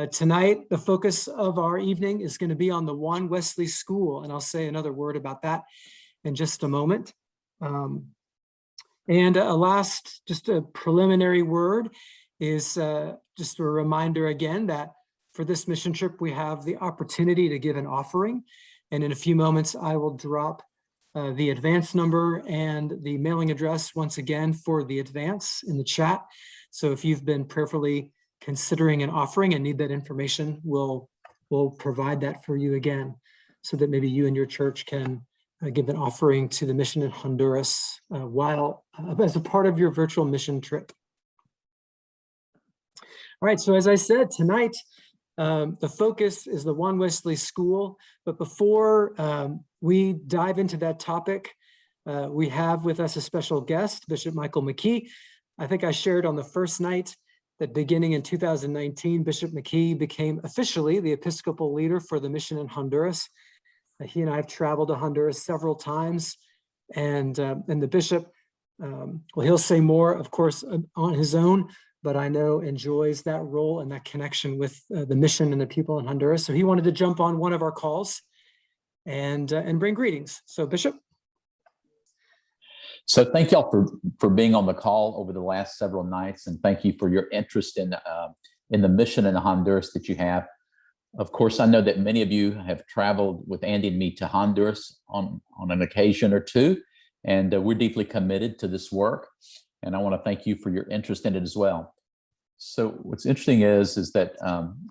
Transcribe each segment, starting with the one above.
Uh, tonight, the focus of our evening is going to be on the Juan Wesley School, and I'll say another word about that in just a moment. Um, and a last, just a preliminary word is uh, just a reminder again that for this mission trip, we have the opportunity to give an offering. And in a few moments, I will drop uh, the advance number and the mailing address once again for the advance in the chat. So if you've been prayerfully considering an offering and need that information, we'll, we'll provide that for you again so that maybe you and your church can uh, give an offering to the mission in Honduras uh, while uh, as a part of your virtual mission trip. All right, so as I said, tonight, um, the focus is the Juan Wesley School, but before um, we dive into that topic, uh, we have with us a special guest, Bishop Michael McKee. I think I shared on the first night that beginning in 2019, Bishop McKee became officially the Episcopal leader for the mission in Honduras. Uh, he and I have traveled to Honduras several times and, uh, and the bishop, um, well, he'll say more, of course, on his own, but I know enjoys that role and that connection with uh, the mission and the people in Honduras. So he wanted to jump on one of our calls and, uh, and bring greetings. So Bishop. So thank y'all for, for being on the call over the last several nights. And thank you for your interest in, uh, in the mission in Honduras that you have. Of course, I know that many of you have traveled with Andy and me to Honduras on, on an occasion or two, and uh, we're deeply committed to this work. And I want to thank you for your interest in it as well. So what's interesting is, is that um,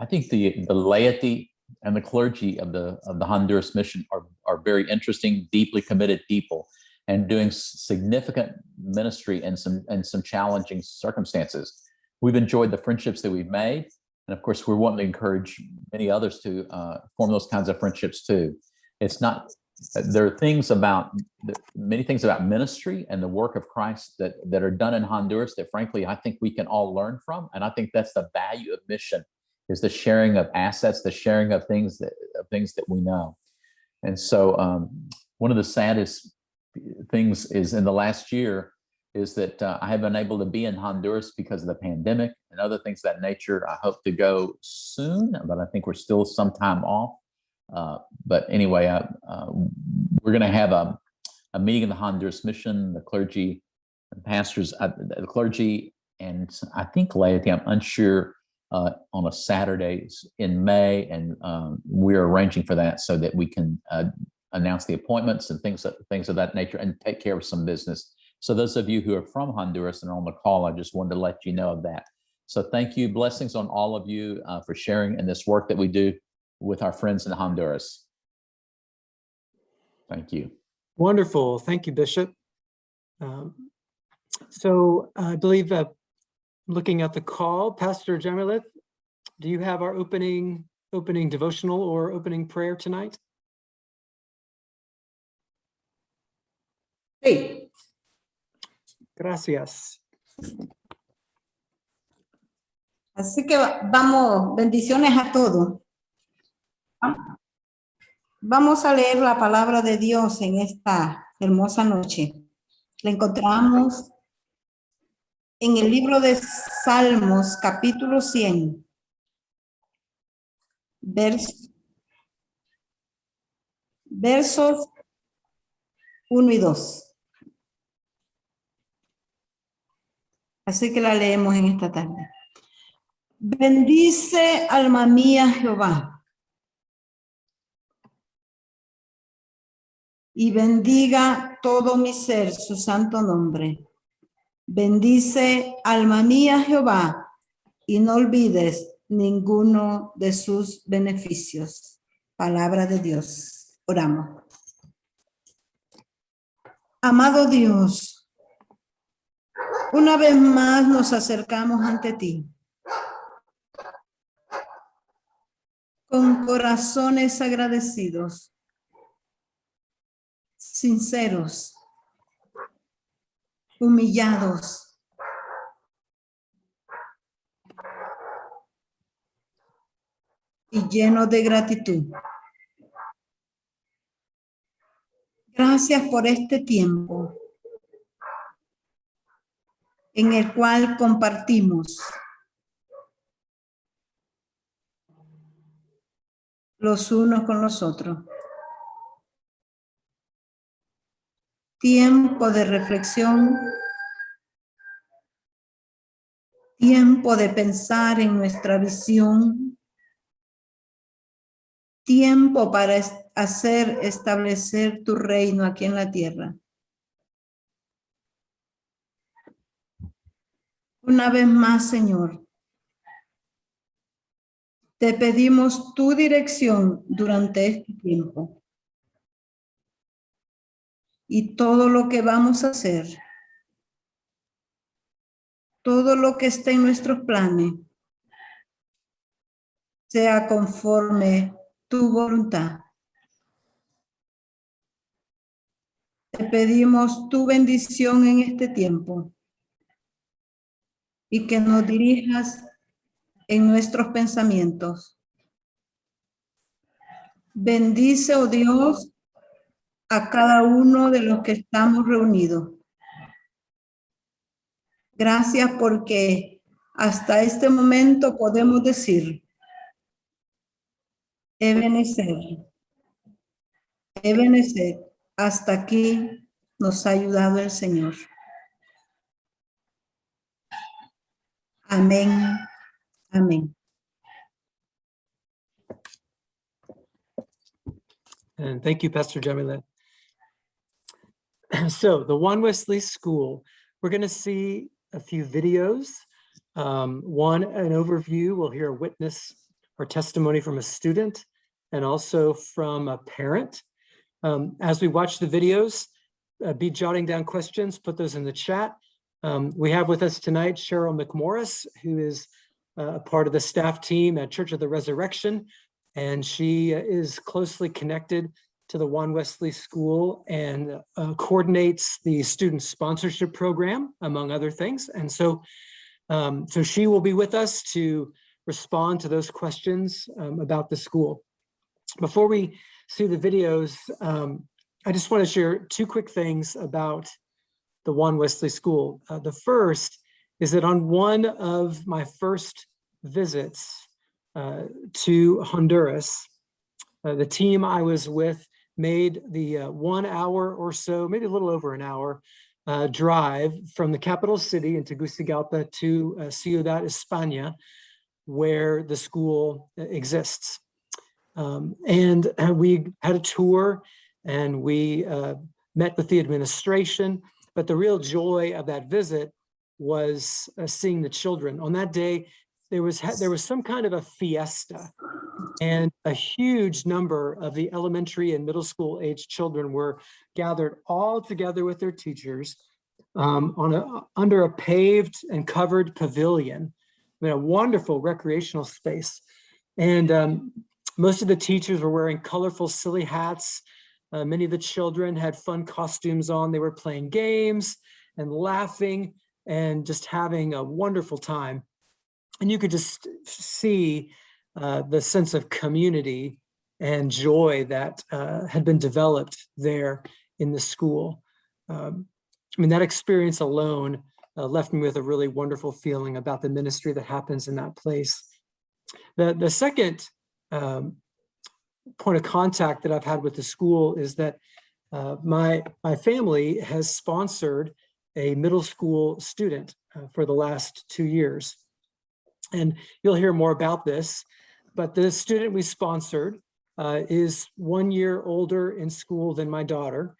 I think the, the laity and the clergy of the, of the Honduras mission are, are very interesting, deeply committed people and doing significant ministry in some, in some challenging circumstances. We've enjoyed the friendships that we've made and of course, we want to encourage many others to uh, form those kinds of friendships too. It's not, there are things about, many things about ministry and the work of Christ that, that are done in Honduras that frankly, I think we can all learn from. And I think that's the value of mission is the sharing of assets, the sharing of things that, of things that we know. And so um, one of the saddest things is in the last year, is that uh, I have been able to be in Honduras because of the pandemic and other things that nature. I hope to go soon, but I think we're still some time off. Uh, but anyway, uh, we're going to have a, a meeting in the Honduras mission, the clergy and pastors, uh, the clergy, and I think laity, I'm unsure, uh, on a Saturday in May, and um, we're arranging for that so that we can uh, announce the appointments and things, things of that nature and take care of some business so those of you who are from Honduras and are on the call, I just wanted to let you know of that. So thank you. Blessings on all of you uh, for sharing in this work that we do with our friends in Honduras. Thank you. Wonderful. Thank you, Bishop. Um, so I believe uh, looking at the call, Pastor Jamilith, do you have our opening opening devotional or opening prayer tonight? Hey, Gracias. Así que vamos, bendiciones a todos. Vamos a leer la palabra de Dios en esta hermosa noche. La encontramos en el libro de Salmos, capítulo 100, versos 1 y 2. Así que la leemos en esta tarde. Bendice alma mía Jehová. Y bendiga todo mi ser su santo nombre. Bendice alma mía Jehová y no olvides ninguno de sus beneficios. Palabra de Dios. Oramos. Amado Dios, una vez más nos acercamos ante ti. Con corazones agradecidos, sinceros, humillados. Y llenos de gratitud. Gracias por este tiempo en el cual compartimos los unos con los otros. Tiempo de reflexión. Tiempo de pensar en nuestra visión. Tiempo para hacer establecer tu reino aquí en la tierra. Una vez más, Señor, te pedimos tu dirección durante este tiempo. Y todo lo que vamos a hacer, todo lo que esté en nuestros planes, sea conforme tu voluntad. Te pedimos tu bendición en este tiempo y que nos dirijas en nuestros pensamientos. Bendice, oh Dios, a cada uno de los que estamos reunidos. Gracias porque hasta este momento podemos decir, Ebenezer, Ebenezer, hasta aquí nos ha ayudado el Señor. Amén. Amén. And thank you, Pastor Jamila. So the Juan Wesley School, we're going to see a few videos. Um, one, an overview. We'll hear a witness or testimony from a student and also from a parent. Um, as we watch the videos, uh, be jotting down questions, put those in the chat. Um, we have with us tonight Cheryl McMorris, who is uh, a part of the staff team at Church of the Resurrection, and she uh, is closely connected to the Juan Wesley School and uh, coordinates the student sponsorship program, among other things. And so, um, so she will be with us to respond to those questions um, about the school. Before we see the videos, um, I just want to share two quick things about the Juan Wesley School. Uh, the first is that on one of my first visits uh, to Honduras, uh, the team I was with made the uh, one hour or so, maybe a little over an hour, uh, drive from the capital city in Tegucigalpa to uh, Ciudad España, where the school exists. Um, and we had a tour and we met with the administration, but the real joy of that visit was uh, seeing the children. On that day, there was there was some kind of a fiesta and a huge number of the elementary and middle school age children were gathered all together with their teachers um, on a under a paved and covered pavilion I mean, a wonderful recreational space and um, most of the teachers were wearing colorful silly hats uh, many of the children had fun costumes on they were playing games and laughing and just having a wonderful time and you could just see uh, the sense of community and joy that uh, had been developed there in the school. Um, I mean, that experience alone uh, left me with a really wonderful feeling about the ministry that happens in that place. The, the second um, point of contact that I've had with the school is that uh, my, my family has sponsored a middle school student uh, for the last two years. And you'll hear more about this, but the student we sponsored uh, is one year older in school than my daughter,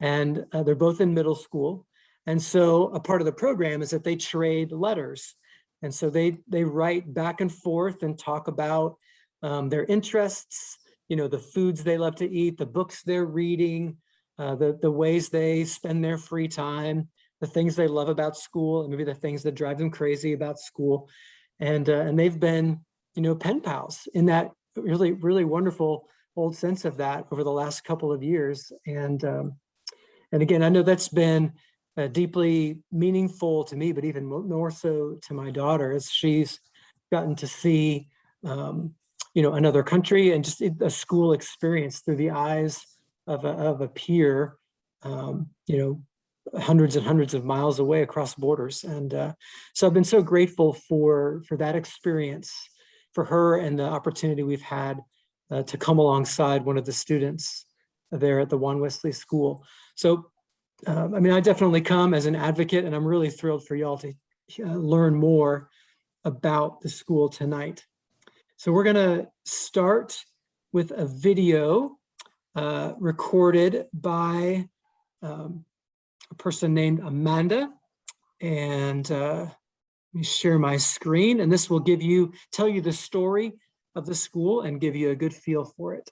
and uh, they're both in middle school. And so a part of the program is that they trade letters. And so they, they write back and forth and talk about um, their interests, you know, the foods they love to eat, the books they're reading, uh, the, the ways they spend their free time, the things they love about school, and maybe the things that drive them crazy about school. And uh, and they've been you know pen pals in that really really wonderful old sense of that over the last couple of years. And um, and again i know that's been uh, deeply meaningful to me but even more so to my daughter as she's gotten to see um, you know another country and just a school experience through the eyes of a, of a peer um, you know hundreds and hundreds of miles away across borders. And uh, so I've been so grateful for, for that experience, for her and the opportunity we've had uh, to come alongside one of the students there at the Juan Wesley School. So, um, I mean, I definitely come as an advocate and I'm really thrilled for y'all to uh, learn more about the school tonight. So we're gonna start with a video uh, recorded by um, a person named Amanda. And uh, let me share my screen and this will give you, tell you the story of the school and give you a good feel for it.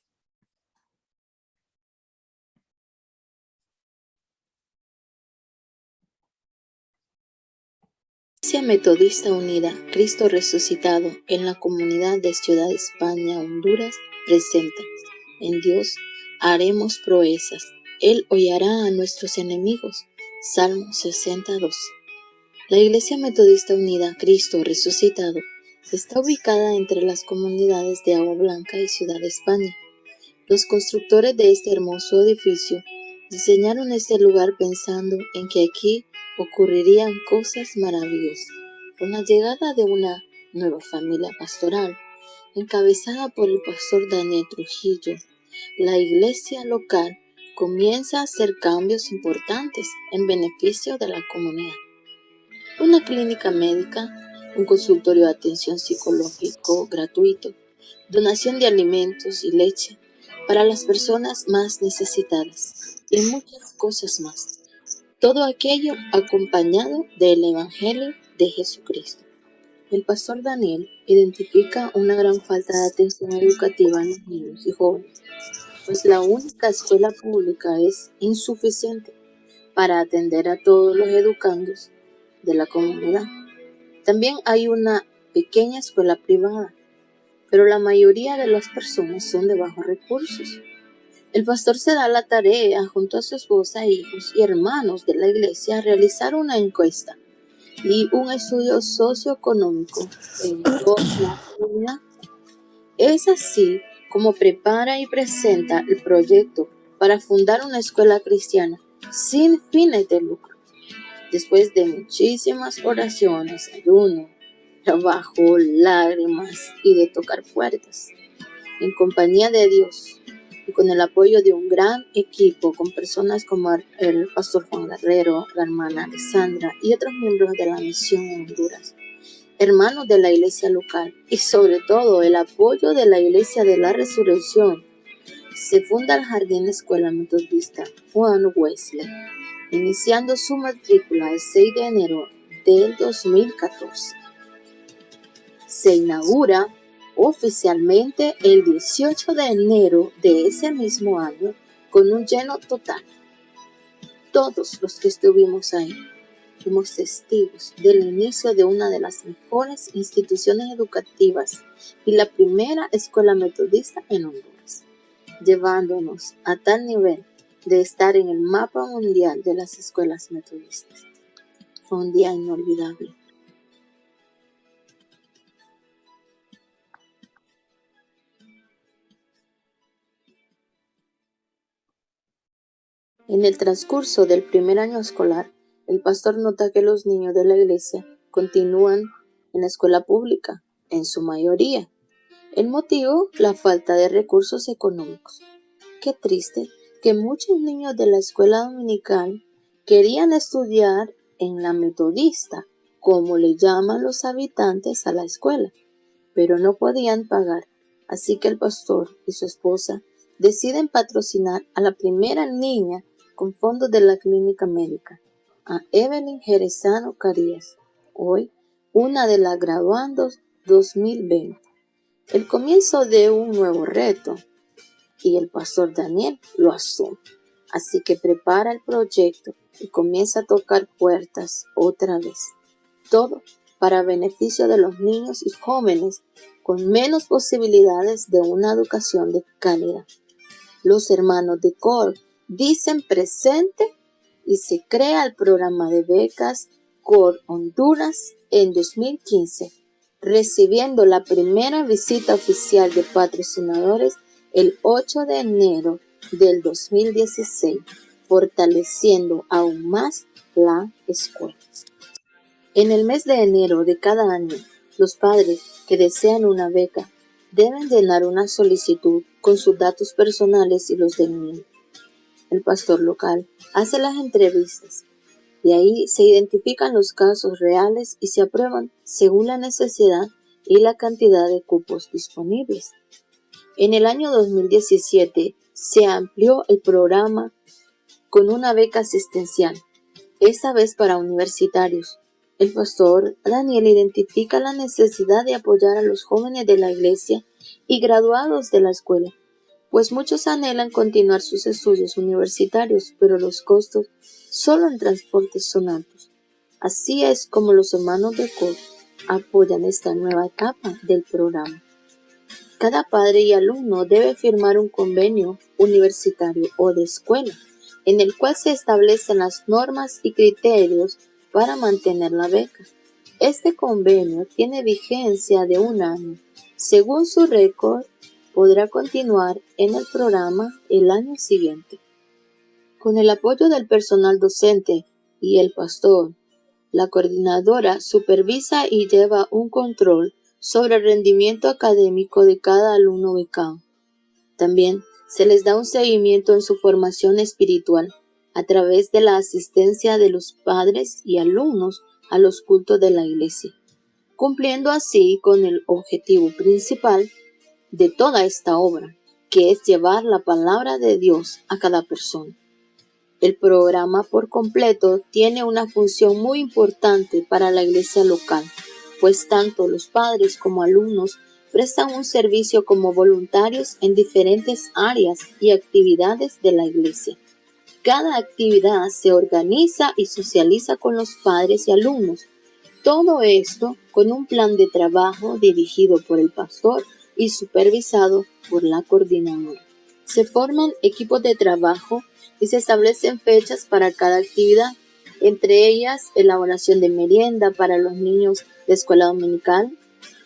Iglesia Metodista Unida, Cristo Resucitado, en la comunidad de Ciudad España, Honduras, presenta, en Dios haremos proezas, Él hollará a nuestros enemigos. Salmo 62. La Iglesia Metodista Unida, Cristo Resucitado, está ubicada entre las comunidades de Agua Blanca y Ciudad España. Los constructores de este hermoso edificio diseñaron este lugar pensando en que aquí ocurrirían cosas maravillosas. Con la llegada de una nueva familia pastoral, encabezada por el pastor Daniel Trujillo, la iglesia local comienza a hacer cambios importantes en beneficio de la comunidad. Una clínica médica, un consultorio de atención psicológico gratuito, donación de alimentos y leche para las personas más necesitadas y muchas cosas más. Todo aquello acompañado del Evangelio de Jesucristo. El pastor Daniel identifica una gran falta de atención educativa en los niños y jóvenes, pues la única escuela pública es insuficiente para atender a todos los educandos de la comunidad. También hay una pequeña escuela privada, pero la mayoría de las personas son de bajos recursos el pastor se da la tarea, junto a su esposa, hijos y hermanos de la iglesia, a realizar una encuesta y un estudio socioeconómico en toda la comunidad. Es así como prepara y presenta el proyecto para fundar una escuela cristiana sin fines de lucro. Después de muchísimas oraciones, ayuno, trabajo, lágrimas y de tocar puertas, en compañía de Dios, y con el apoyo de un gran equipo con personas como el pastor Juan Guerrero, la hermana Alessandra y otros miembros de la misión en Honduras, hermanos de la iglesia local y sobre todo el apoyo de la iglesia de la resurrección, se funda el Jardín Escuela Metodista Juan Wesley, iniciando su matrícula el 6 de enero del 2014. Se inaugura oficialmente el 18 de enero de ese mismo año con un lleno total. Todos los que estuvimos ahí fuimos testigos del inicio de una de las mejores instituciones educativas y la primera escuela metodista en Honduras, llevándonos a tal nivel de estar en el mapa mundial de las escuelas metodistas. Fue un día inolvidable. En el transcurso del primer año escolar, el pastor nota que los niños de la iglesia continúan en la escuela pública, en su mayoría. El motivo, la falta de recursos económicos. Qué triste que muchos niños de la escuela dominical querían estudiar en la metodista, como le llaman los habitantes a la escuela, pero no podían pagar. Así que el pastor y su esposa deciden patrocinar a la primera niña con fondos de la clínica médica, a Evelyn Jerezano Carías, hoy una de las graduandos 2020. El comienzo de un nuevo reto y el pastor Daniel lo asume. Así que prepara el proyecto y comienza a tocar puertas otra vez. Todo para beneficio de los niños y jóvenes con menos posibilidades de una educación de calidad. Los hermanos de Cor dicen presente y se crea el programa de becas COR Honduras en 2015, recibiendo la primera visita oficial de patrocinadores el 8 de enero del 2016, fortaleciendo aún más la escuela. En el mes de enero de cada año, los padres que desean una beca deben llenar una solicitud con sus datos personales y los del niño. El pastor local hace las entrevistas y ahí se identifican los casos reales y se aprueban según la necesidad y la cantidad de cupos disponibles. En el año 2017 se amplió el programa con una beca asistencial, esta vez para universitarios. El pastor Daniel identifica la necesidad de apoyar a los jóvenes de la iglesia y graduados de la escuela, pues muchos anhelan continuar sus estudios universitarios, pero los costos solo en transporte son altos. Así es como los hermanos de COD apoyan esta nueva etapa del programa. Cada padre y alumno debe firmar un convenio universitario o de escuela en el cual se establecen las normas y criterios para mantener la beca. Este convenio tiene vigencia de un año. Según su récord, podrá continuar en el programa el año siguiente. Con el apoyo del personal docente y el pastor, la coordinadora supervisa y lleva un control sobre el rendimiento académico de cada alumno becado. También se les da un seguimiento en su formación espiritual a través de la asistencia de los padres y alumnos a los cultos de la iglesia, cumpliendo así con el objetivo principal de toda esta obra, que es llevar la palabra de Dios a cada persona. El programa por completo tiene una función muy importante para la iglesia local, pues tanto los padres como alumnos prestan un servicio como voluntarios en diferentes áreas y actividades de la iglesia. Cada actividad se organiza y socializa con los padres y alumnos. Todo esto con un plan de trabajo dirigido por el pastor y supervisado por la coordinadora. Se forman equipos de trabajo y se establecen fechas para cada actividad, entre ellas elaboración de merienda para los niños de escuela dominical,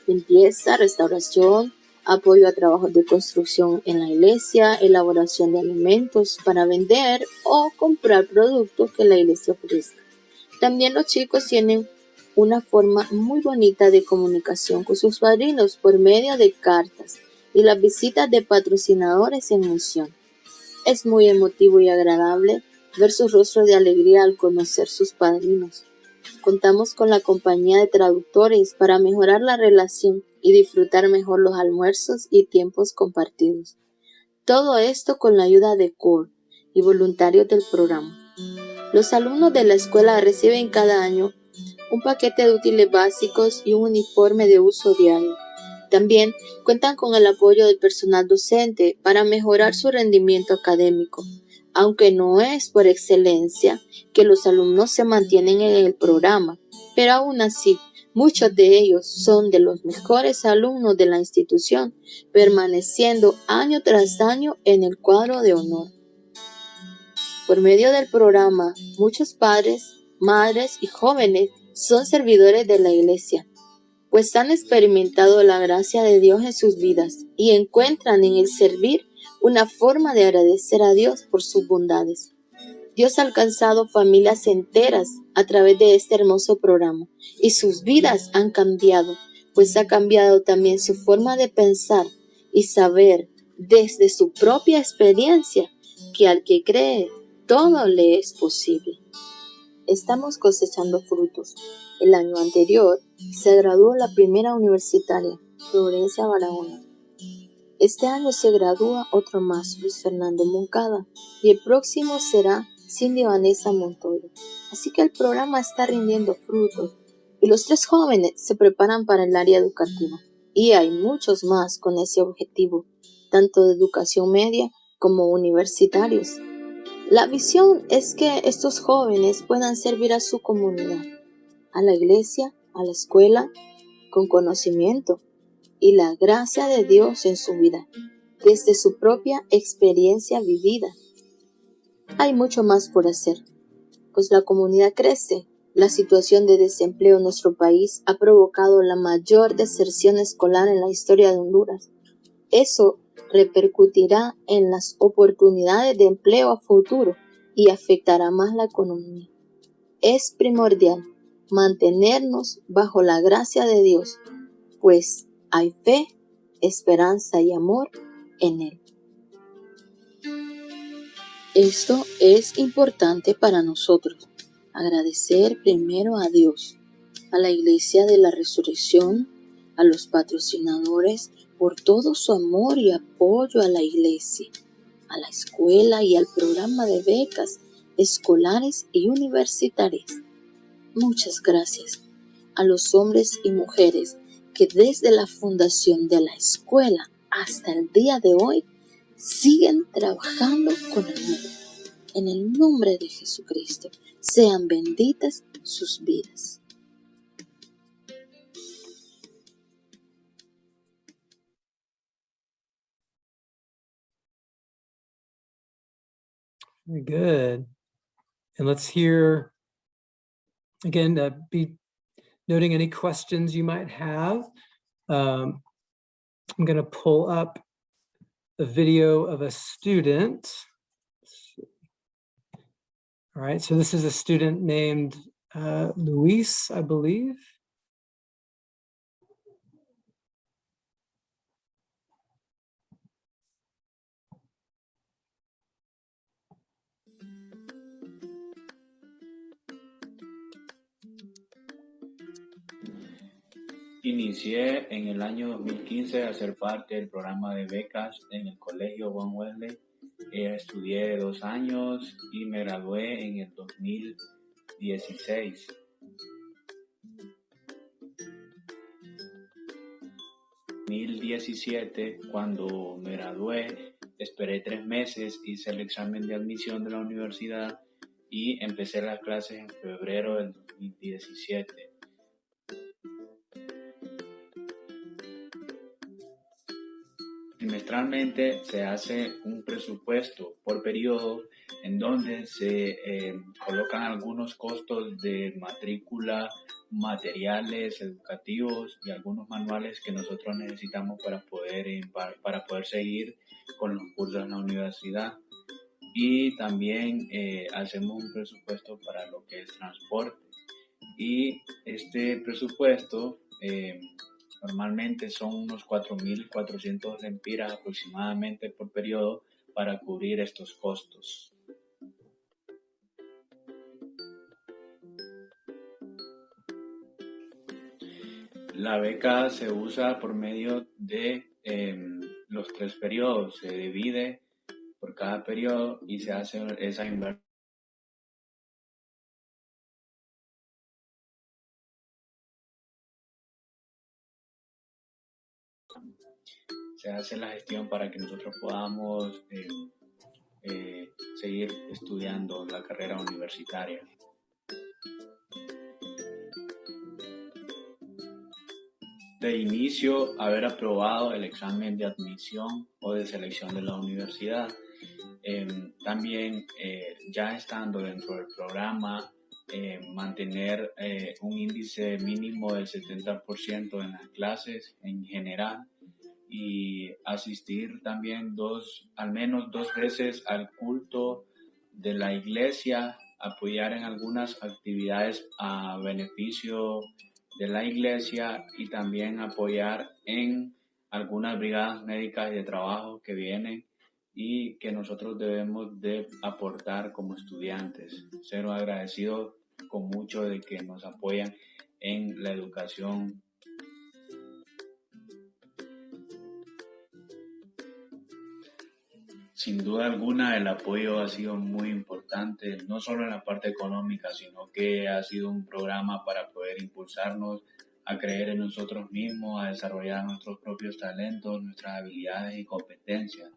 limpieza, restauración, apoyo a trabajos de construcción en la iglesia, elaboración de alimentos para vender o comprar productos que la iglesia ofrece. También los chicos tienen una forma muy bonita de comunicación con sus padrinos por medio de cartas y las visitas de patrocinadores en misión. Es muy emotivo y agradable ver su rostro de alegría al conocer sus padrinos. Contamos con la compañía de traductores para mejorar la relación y disfrutar mejor los almuerzos y tiempos compartidos. Todo esto con la ayuda de CORE y voluntarios del programa. Los alumnos de la escuela reciben cada año un paquete de útiles básicos y un uniforme de uso diario. También cuentan con el apoyo del personal docente para mejorar su rendimiento académico aunque no es por excelencia que los alumnos se mantienen en el programa, pero aún así, muchos de ellos son de los mejores alumnos de la institución, permaneciendo año tras año en el cuadro de honor. Por medio del programa, muchos padres, madres y jóvenes son servidores de la iglesia, pues han experimentado la gracia de Dios en sus vidas y encuentran en el servir una forma de agradecer a Dios por sus bondades. Dios ha alcanzado familias enteras a través de este hermoso programa y sus vidas han cambiado, pues ha cambiado también su forma de pensar y saber desde su propia experiencia que al que cree todo le es posible. Estamos cosechando frutos. El año anterior se graduó la primera universitaria, Florencia Barahona, este año se gradúa otro más, Luis Fernando Moncada, y el próximo será Cindy Vanessa Montoya. Así que el programa está rindiendo frutos y los tres jóvenes se preparan para el área educativa. Y hay muchos más con ese objetivo, tanto de educación media como universitarios. La visión es que estos jóvenes puedan servir a su comunidad, a la iglesia, a la escuela, con conocimiento, y la gracia de Dios en su vida, desde su propia experiencia vivida. Hay mucho más por hacer, pues la comunidad crece. La situación de desempleo en nuestro país ha provocado la mayor deserción escolar en la historia de Honduras. Eso repercutirá en las oportunidades de empleo a futuro y afectará más la economía. Es primordial mantenernos bajo la gracia de Dios, pues hay fe esperanza y amor en Él. Esto es importante para nosotros. Agradecer primero a Dios, a la Iglesia de la Resurrección, a los patrocinadores por todo su amor y apoyo a la Iglesia, a la escuela y al programa de becas escolares y universitarias. Muchas gracias a los hombres y mujeres que desde la fundación de la escuela hasta el día de hoy siguen trabajando con el mundo. En el nombre de Jesucristo, sean benditas sus vidas. Very good. And let's hear, again, uh, be noting any questions you might have. Um, I'm going to pull up a video of a student. All right, so this is a student named uh, Luis, I believe. Inicié en el año 2015 a ser parte del programa de becas en el Colegio Juan Wesley. Eh, estudié dos años y me gradué en el 2016. En 2017, cuando me gradué, esperé tres meses, hice el examen de admisión de la universidad y empecé las clases en febrero del 2017. Trimestralmente se hace un presupuesto por periodo en donde se eh, colocan algunos costos de matrícula, materiales educativos y algunos manuales que nosotros necesitamos para poder, eh, para, poder seguir con los cursos en la universidad. Y también eh, hacemos un presupuesto para lo que es transporte. Y este presupuesto eh, Normalmente son unos 4.400 lempiras aproximadamente por periodo para cubrir estos costos. La beca se usa por medio de em, los tres periodos. Se divide por cada periodo y se hace esa inversión. Se hace la gestión para que nosotros podamos eh, eh, seguir estudiando la carrera universitaria. De inicio, haber aprobado el examen de admisión o de selección de la universidad. Em, también, eh, ya estando dentro del programa, mantener un índice mínimo del 70% en las clases en general y asistir también dos, al menos dos veces al culto de la iglesia, apoyar en algunas actividades a beneficio de la iglesia y también apoyar en algunas brigadas médicas de trabajo que vienen y que nosotros debemos de aportar como estudiantes. Ser agradecido con mucho de que nos apoyan en la educación Sin duda alguna, el apoyo ha sido muy importante, no solo en la parte económica, sino que ha sido un programa para poder impulsarnos a creer en nosotros mismos, a desarrollar nuestros propios talentos, nuestras habilidades y competencias.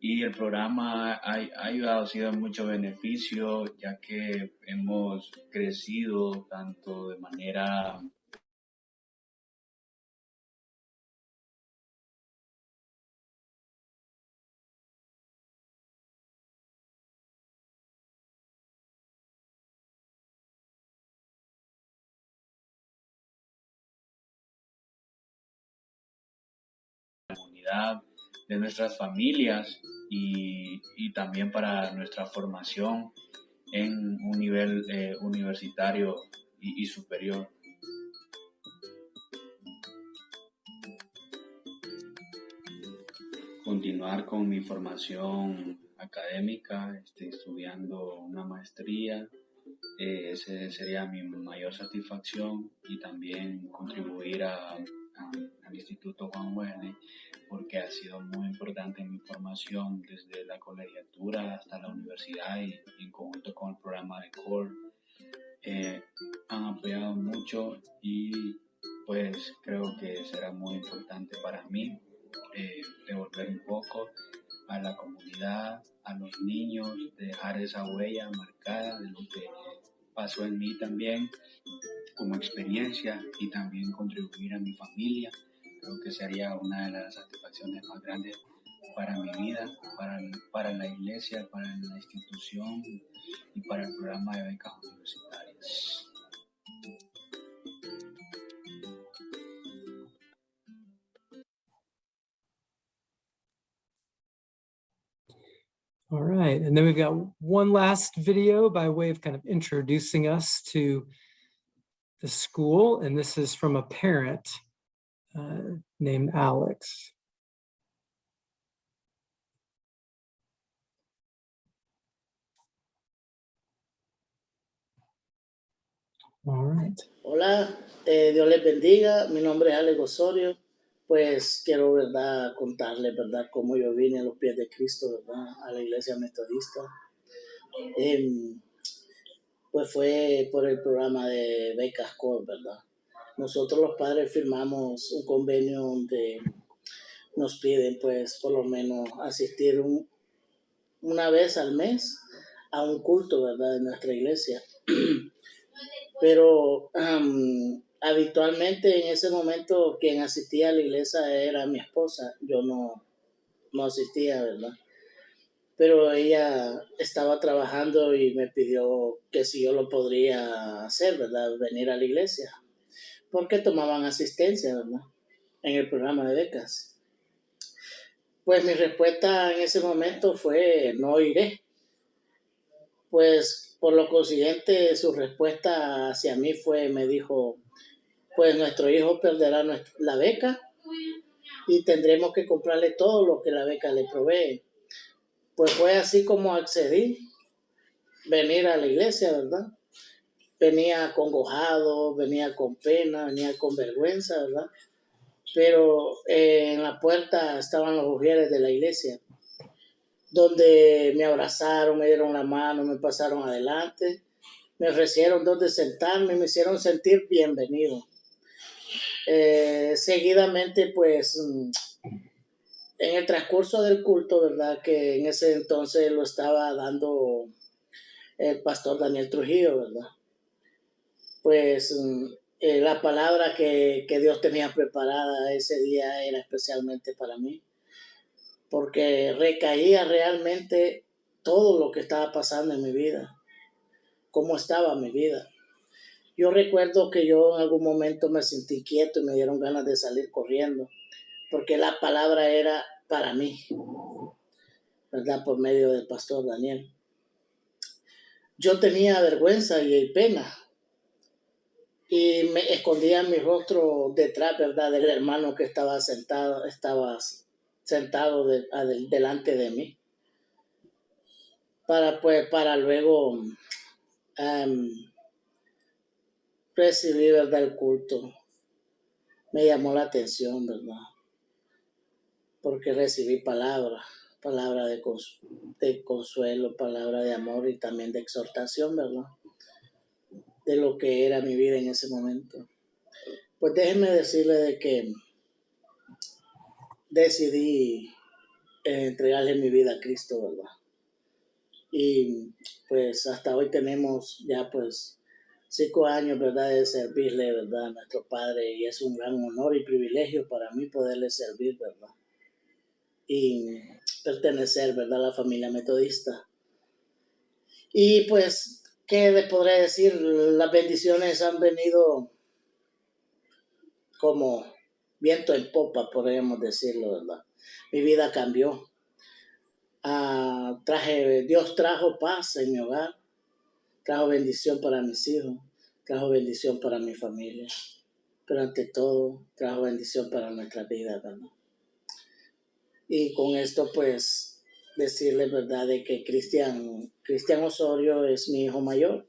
Y el programa ha, ha ayudado, ha sido mucho beneficio, ya que hemos crecido tanto de manera de nuestras familias y, y también para nuestra formación en un nivel eh, universitario y, superior. continuar con mi formación académica, estoy estudiando una maestría, eh, sería mi mayor satisfacción y también contribuir a- al Instituto Juan Wesley porque ha sido muy importante en mi formación desde la colegiatura hasta la universidad y, en conjunto con el programa de CORE. Eh, han apoyado mucho y pues creo que será muy importante para mí eh, devolver un poco a la comunidad, a los niños, dejar esa huella marcada de lo que pasó en mí también como experiencia y también contribuir a mi familia. Creo que sería una de las satisfacciones más grandes para mi vida, para, para la iglesia, para la institución y para el programa de becas universitarias. All right, and then we've got one last video by way of kind of introducing us to the school, and this is from a parent uh, named Alex. All right. Hola, eh, Dios les bendiga. Mi nombre es Alex Osorio. Pues quiero, ¿verdad?, contarles, ¿verdad?, cómo yo vine a los pies de Cristo, ¿verdad?, a la iglesia metodista. Em, pues fue por el programa de Becas Core, ¿verdad? Nosotros los padres firmamos un convenio donde nos piden, pues, por lo menos asistir un- una vez al mes a un culto, ¿verdad?, de nuestra iglesia. pero habitualmente en ese momento quien asistía a la iglesia era mi esposa, yo no, no asistía, ¿verdad? Pero ella estaba trabajando y me pidió que si yo lo podría hacer, ¿verdad? Venir a la iglesia, porque tomaban asistencia, ¿verdad? En el programa de becas. Pues mi respuesta en ese momento fue, no iré. Pues por lo consiguiente, su respuesta hacia mí fue, me dijo, pues nuestro hijo perderá nuestra- la beca y tendremos que comprarle todo lo que la beca le provee. Pues fue así como accedí venir a la iglesia, ¿verdad? Venía congojado, venía con pena, venía con vergüenza, ¿verdad? Pero eh, en la puerta estaban los mujeres de la iglesia donde me abrazaron, me dieron la mano, me pasaron adelante, me ofrecieron donde sentarme, me hicieron sentir bienvenido. Eh, seguidamente, pues, en el transcurso del culto, ¿verdad? Que en ese entonces lo estaba dando el pastor Daniel Trujillo, ¿verdad? Pues mm, eh, la palabra que, que Dios tenía preparada ese día era especialmente para mí porque recaía realmente todo lo que estaba pasando en mi vida, cómo estaba mi vida. Yo recuerdo que yo en algún momento me sentí quieto y me dieron ganas de salir corriendo, porque la palabra era para mí, ¿verdad? Por medio del pastor Daniel. Yo tenía vergüenza y pena y me escondía mi rostro detrás, ¿verdad? Del hermano que estaba sentado, estaba sentado delante de mí para pues para luego em, recibir verdad el culto me llamó la atención verdad porque recibí palabra palabra de, cons- de consuelo palabra de amor y también de exhortación verdad de lo que era mi vida en ese momento pues déjenme decirle de que decidí eh, entregarle mi vida a Cristo, ¿verdad? Y pues hasta hoy tenemos ya pues cinco años, ¿verdad? De servirle, ¿verdad? A nuestro Padre y es un gran honor y privilegio para mí poderle servir, ¿verdad? Y pertenecer, ¿verdad? A la familia metodista. Y pues, ¿qué les podré decir? Las bendiciones han venido como viento en popa, podríamos decirlo, ¿verdad? Mi vida cambió. Ah, traje, Dios trajo paz en mi hogar, trajo bendición para mis hijos, trajo bendición para mi familia, pero ante todo trajo bendición para nuestra vida, ¿verdad? Y con esto, pues, decirles, ¿verdad?, de que Cristian, Cristian Osorio es mi hijo mayor.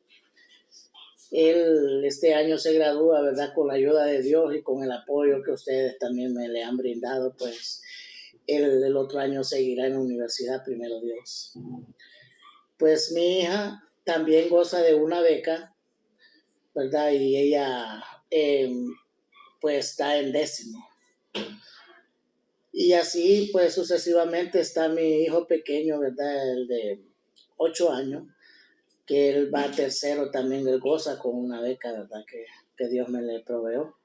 Él este año se gradúa, ¿verdad?, con la ayuda de Dios y con el apoyo que ustedes también me le han brindado, pues, él el otro año seguirá en la universidad, primero Dios. Pues mi hija también goza de una beca, ¿verdad? Y ella, eh, pues, está en décimo. Y así, pues, sucesivamente está mi hijo pequeño, ¿verdad? El de ocho años, que él va tercero también, él goza con una beca, ¿verdad? Que, que Dios me le proveó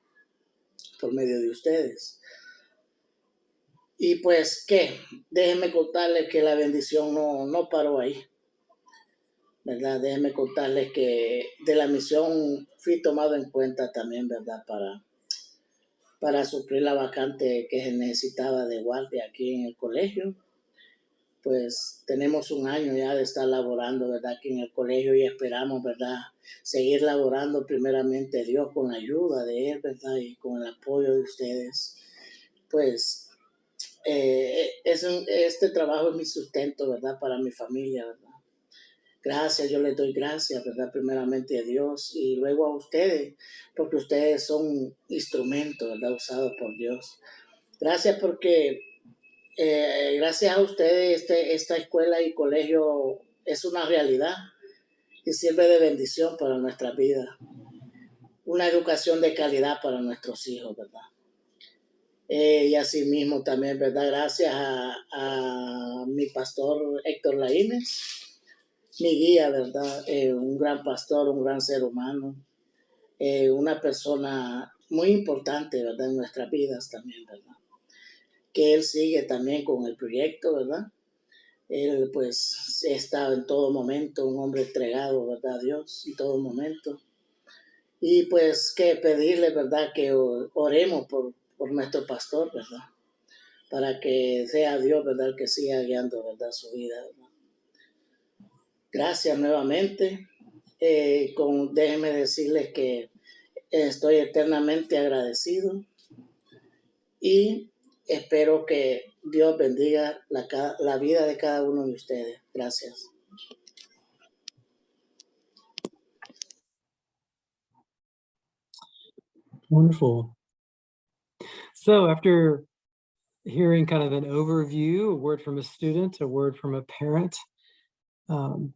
por medio de ustedes. Y pues, ¿qué? Déjenme contarles que la bendición no, no paró ahí. ¿Verdad? Déjenme contarles que de la misión fui tomado en cuenta también, ¿verdad? Para, para suplir la vacante que se necesitaba de guardia aquí en el colegio. Pues tenemos un año ya de estar laborando, ¿verdad? Aquí en el colegio y esperamos, ¿verdad? Seguir laborando primeramente Dios con la ayuda de Él, ¿verdad? Y con el apoyo de ustedes. Pues eh, es este trabajo es mi sustento, ¿verdad? Para mi familia, ¿verdad? Gracias, yo les doy gracias, ¿verdad? Primeramente a Dios y luego a ustedes, porque ustedes son instrumentos, ¿verdad? Usados por Dios. Gracias porque, eh, gracias a ustedes, este, esta escuela y colegio es una realidad y sirve de bendición para nuestra vida. Una educación de calidad para nuestros hijos, ¿verdad? Eh, y así mismo también, ¿verdad? Gracias a, a mi pastor Héctor Laínez, mi guía, ¿verdad? Eh, un gran pastor, un gran ser humano, eh, una persona muy importante, ¿verdad? En nuestras vidas también, ¿verdad? Que él sigue también con el proyecto, ¿verdad? Él pues está en todo momento, un hombre entregado, ¿verdad? A Dios en todo momento. Y pues que pedirle, ¿verdad? Que oremos por, por nuestro pastor, ¿verdad? Para que sea Dios, ¿verdad? Que siga guiando, ¿verdad? Su vida, ¿verdad? Gracias nuevamente. Eh, con, déjenme decirles que estoy eternamente agradecido y espero que Dios bendiga la, vida de cada uno de ustedes. Gracias. Wonderful. So after hearing kind of an overview, a word from a student, a word from a parent, um,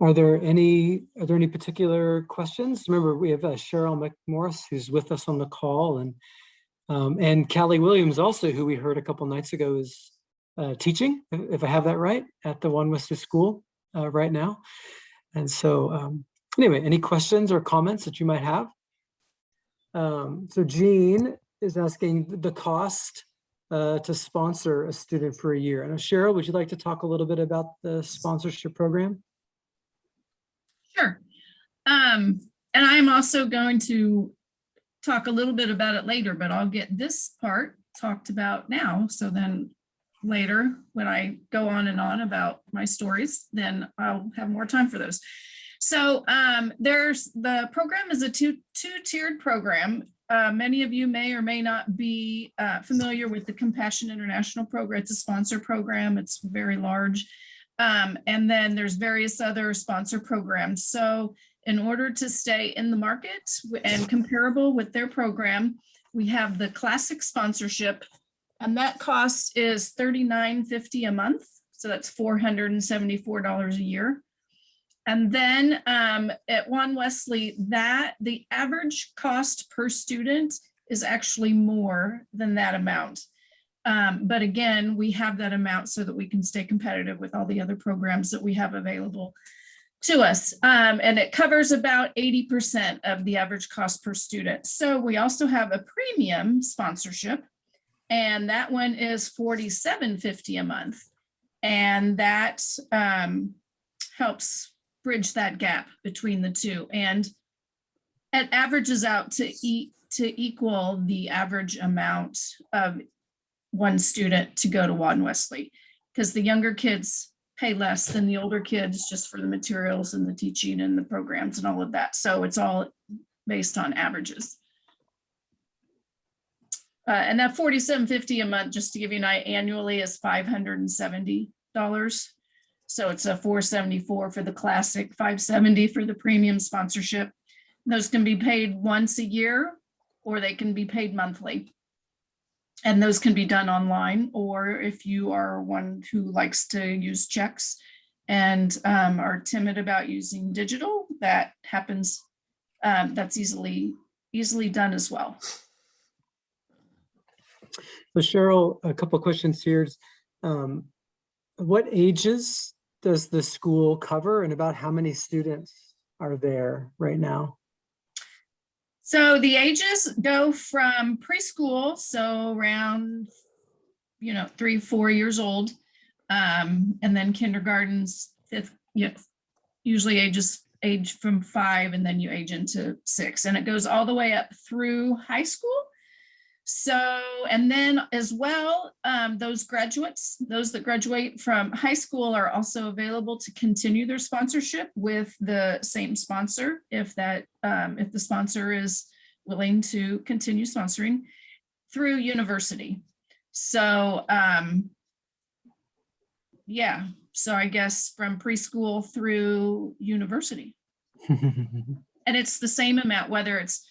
are there any are there any particular questions? Remember, we have uh, Cheryl McMorris who's with us on the call, and um, and Callie Williams also, who we heard a couple nights ago, is uh, teaching, if I have that right, at the Juan Wesley School uh, right now. And so, um, anyway, any questions or comments that you might have? Um, so Jean is asking the cost uh, to sponsor a student for a year. And Cheryl, would you like to talk a little bit about the sponsorship program? Sure. Um, and I'm also going to talk a little bit about it later, but I'll get this part talked about now. So then later, when I go on and on about my stories, then I'll have more time for those. So um, there's the program is a two two tiered program. Uh, many of you may or may not be uh, familiar with the Compassion International program. It's a sponsor program. It's very large. Um, and then there's various other sponsor programs. So in order to stay in the market and comparable with their program, we have the classic sponsorship and that cost is $39.50 a month. So that's $474 a year. And then um, at Juan Wesley, that the average cost per student is actually more than that amount. Um, but again, we have that amount so that we can stay competitive with all the other programs that we have available to us. Um, and it covers about 80% of the average cost per student. So we also have a premium sponsorship and that one is 47.50 a month. And that um, helps bridge that gap between the two. And it averages out to eat to equal the average amount of one student to go to Juan Wesley because the younger kids pay less than the older kids just for the materials and the teaching and the programs and all of that. So it's all based on averages. Uh, and that forty-seven fifty a month, just to give you an idea, annually is five hundred and seventy dollars. So it's a four seventy-four for the classic, five seventy for the premium sponsorship. Those can be paid once a year, or they can be paid monthly. And those can be done online, or if you are one who likes to use checks and um, are timid about using digital, that happens, um, that's easily, easily done as well. So Cheryl, a couple questions here. Um, What ages does the school cover and about how many students are there right now? So the ages go from preschool, so around, you know, three, four years old. Um, and then kindergartens, fifth, yeah, usually ages age from five and then you age into six and it goes all the way up through high school. So, and then as well, um, those graduates, those that graduate from high school are also available to continue their sponsorship with the same sponsor if that, um, if the sponsor is willing to continue sponsoring through university. So, um, yeah, so I guess from preschool through university. And it's the same amount, whether it's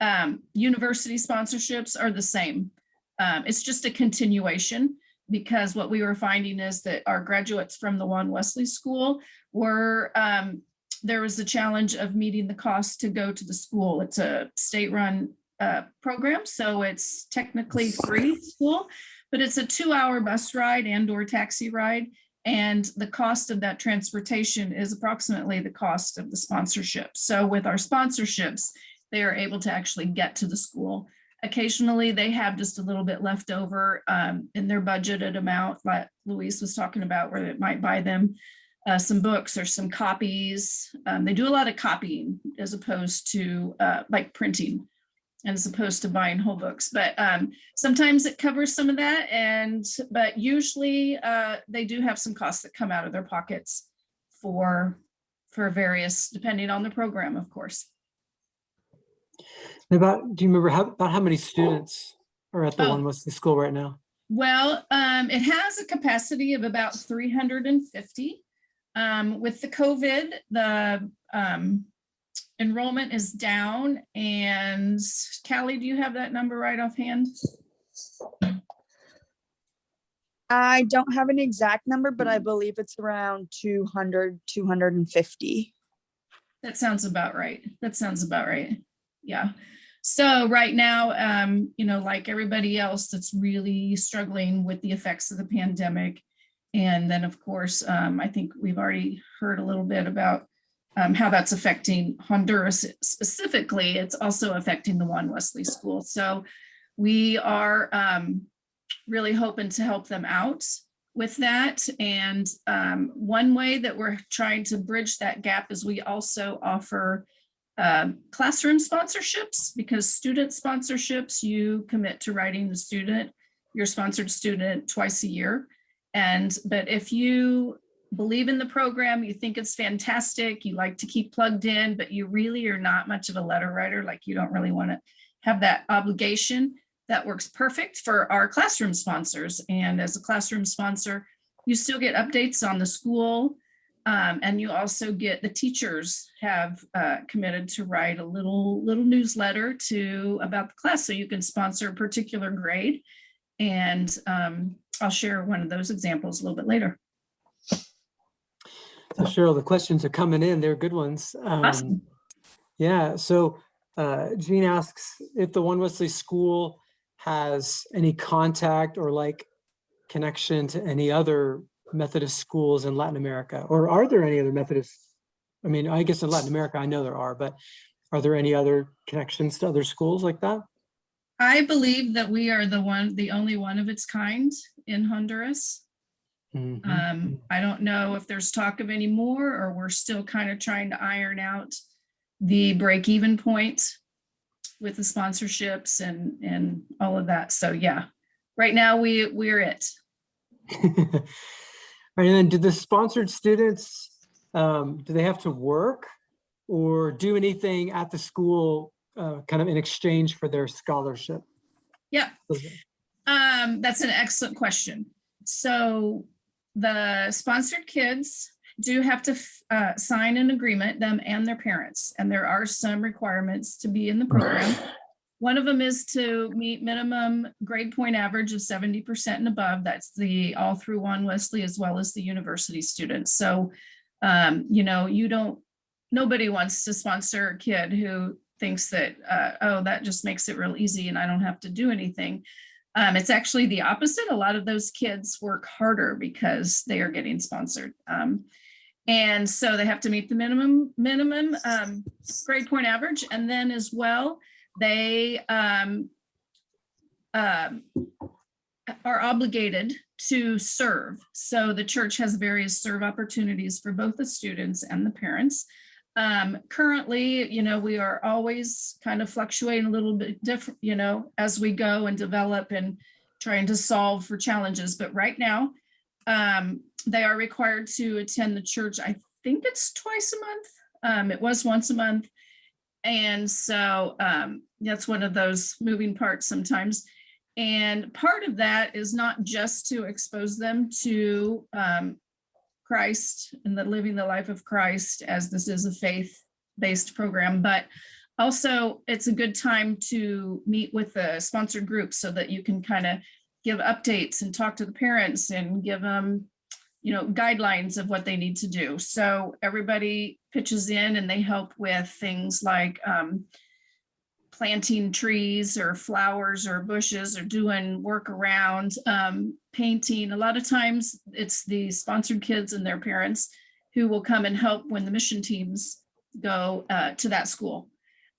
um, university sponsorships are the same. Um, it's just a continuation because what we were finding is that our graduates from the Juan Wesley School were, um, there was a challenge of meeting the cost to go to the school. It's a state-run uh, program, so it's technically free school, but it's a two-hour bus ride and or taxi ride. And the cost of that transportation is approximately the cost of the sponsorship. So with our sponsorships, they are able to actually get to the school. Occasionally, they have just a little bit left over um, in their budgeted amount, like Louise was talking about, where it might buy them uh, some books or some copies. Um, they do a lot of copying as opposed to uh, like printing and as opposed to buying whole books. But um, sometimes it covers some of that. And but usually uh, they do have some costs that come out of their pockets for for various, depending on the program, of course. About, do you remember how, about how many students are at the Oh. Juan Wesley School right now? Well, um, it has a capacity of about three hundred and fifty. Um, with the COVID, the, um, enrollment is down and Callie, do you have that number right offhand? I don't have an exact number, but I believe it's around 200, 250. That sounds about right. That sounds about right. Yeah. So right now, um, you know, like everybody else that's really struggling with the effects of the pandemic. And then, of course, um, I think we've already heard a little bit about um, how that's affecting Honduras specifically. It's also affecting the Juan Wesley School. So we are um, really hoping to help them out with that. And um, one way that we're trying to bridge that gap is we also offer um, classroom sponsorships because student sponsorships, you commit to writing the student, your sponsored student twice a year. And, but if you believe in the program, you think it's fantastic, you like to keep plugged in, but you really are not much of a letter writer, like you don't really want to have that obligation, that works perfect for our classroom sponsors. And as a classroom sponsor, you still get updates on the school. Um, and you also get the teachers have uh, committed to write a little little newsletter to about the class so you can sponsor a particular grade. And um, I'll share one of those examples a little bit later. So Cheryl, the questions are coming in. They're good ones. Um, Awesome. Yeah, so uh, Jean asks if the Juan Wesley School has any contact or like connection to any other Methodist schools in Latin America, or are there any other Methodist? I mean, I guess in Latin America, I know there are, but are there any other connections to other schools like that? I believe that we are the one, the only one of its kind in Honduras. Mhm. Um, I don't know if there's talk of any more, or we're still kind of trying to iron out the break even point with the sponsorships and, and all of that. So yeah, right now we, we're it. And then do the sponsored students, um, do they have to work or do anything at the school uh, kind of in exchange for their scholarship? Yeah, um, that's an excellent question. So the sponsored kids do have to uh, sign an agreement, them and their parents, and there are some requirements to be in the program. One of them is to meet minimum grade point average of seventy percent and above. That's the all through Juan Wesley as well as the university students. So, um, you know, you don't, nobody wants to sponsor a kid who thinks that, uh, oh, that just makes it real easy and I don't have to do anything. Um, it's actually the opposite. A lot of those kids work harder because they are getting sponsored. Um, and so they have to meet the minimum, minimum, um, grade point average. And then as well, they, um, um, are obligated to serve. So the church has various serve opportunities for both the students and the parents. Um, currently, you know, we are always kind of fluctuating a little bit different, you know, as we go and develop and trying to solve for challenges. But right now, um, they are required to attend the church. I think it's twice a month. Um, it was once a month. And so um, that's one of those moving parts sometimes. And part of that is not just to expose them to um, Christ and the living the life of Christ, as this is a faith-based program, but also it's a good time to meet with the sponsored group so that you can kind of give updates and talk to the parents and give them, you know, guidelines of what they need to do. So everybody pitches in and they help with things like um, planting trees or flowers or bushes or doing work around um, painting. A lot of times it's the sponsored kids and their parents who will come and help when the mission teams go uh, to that school.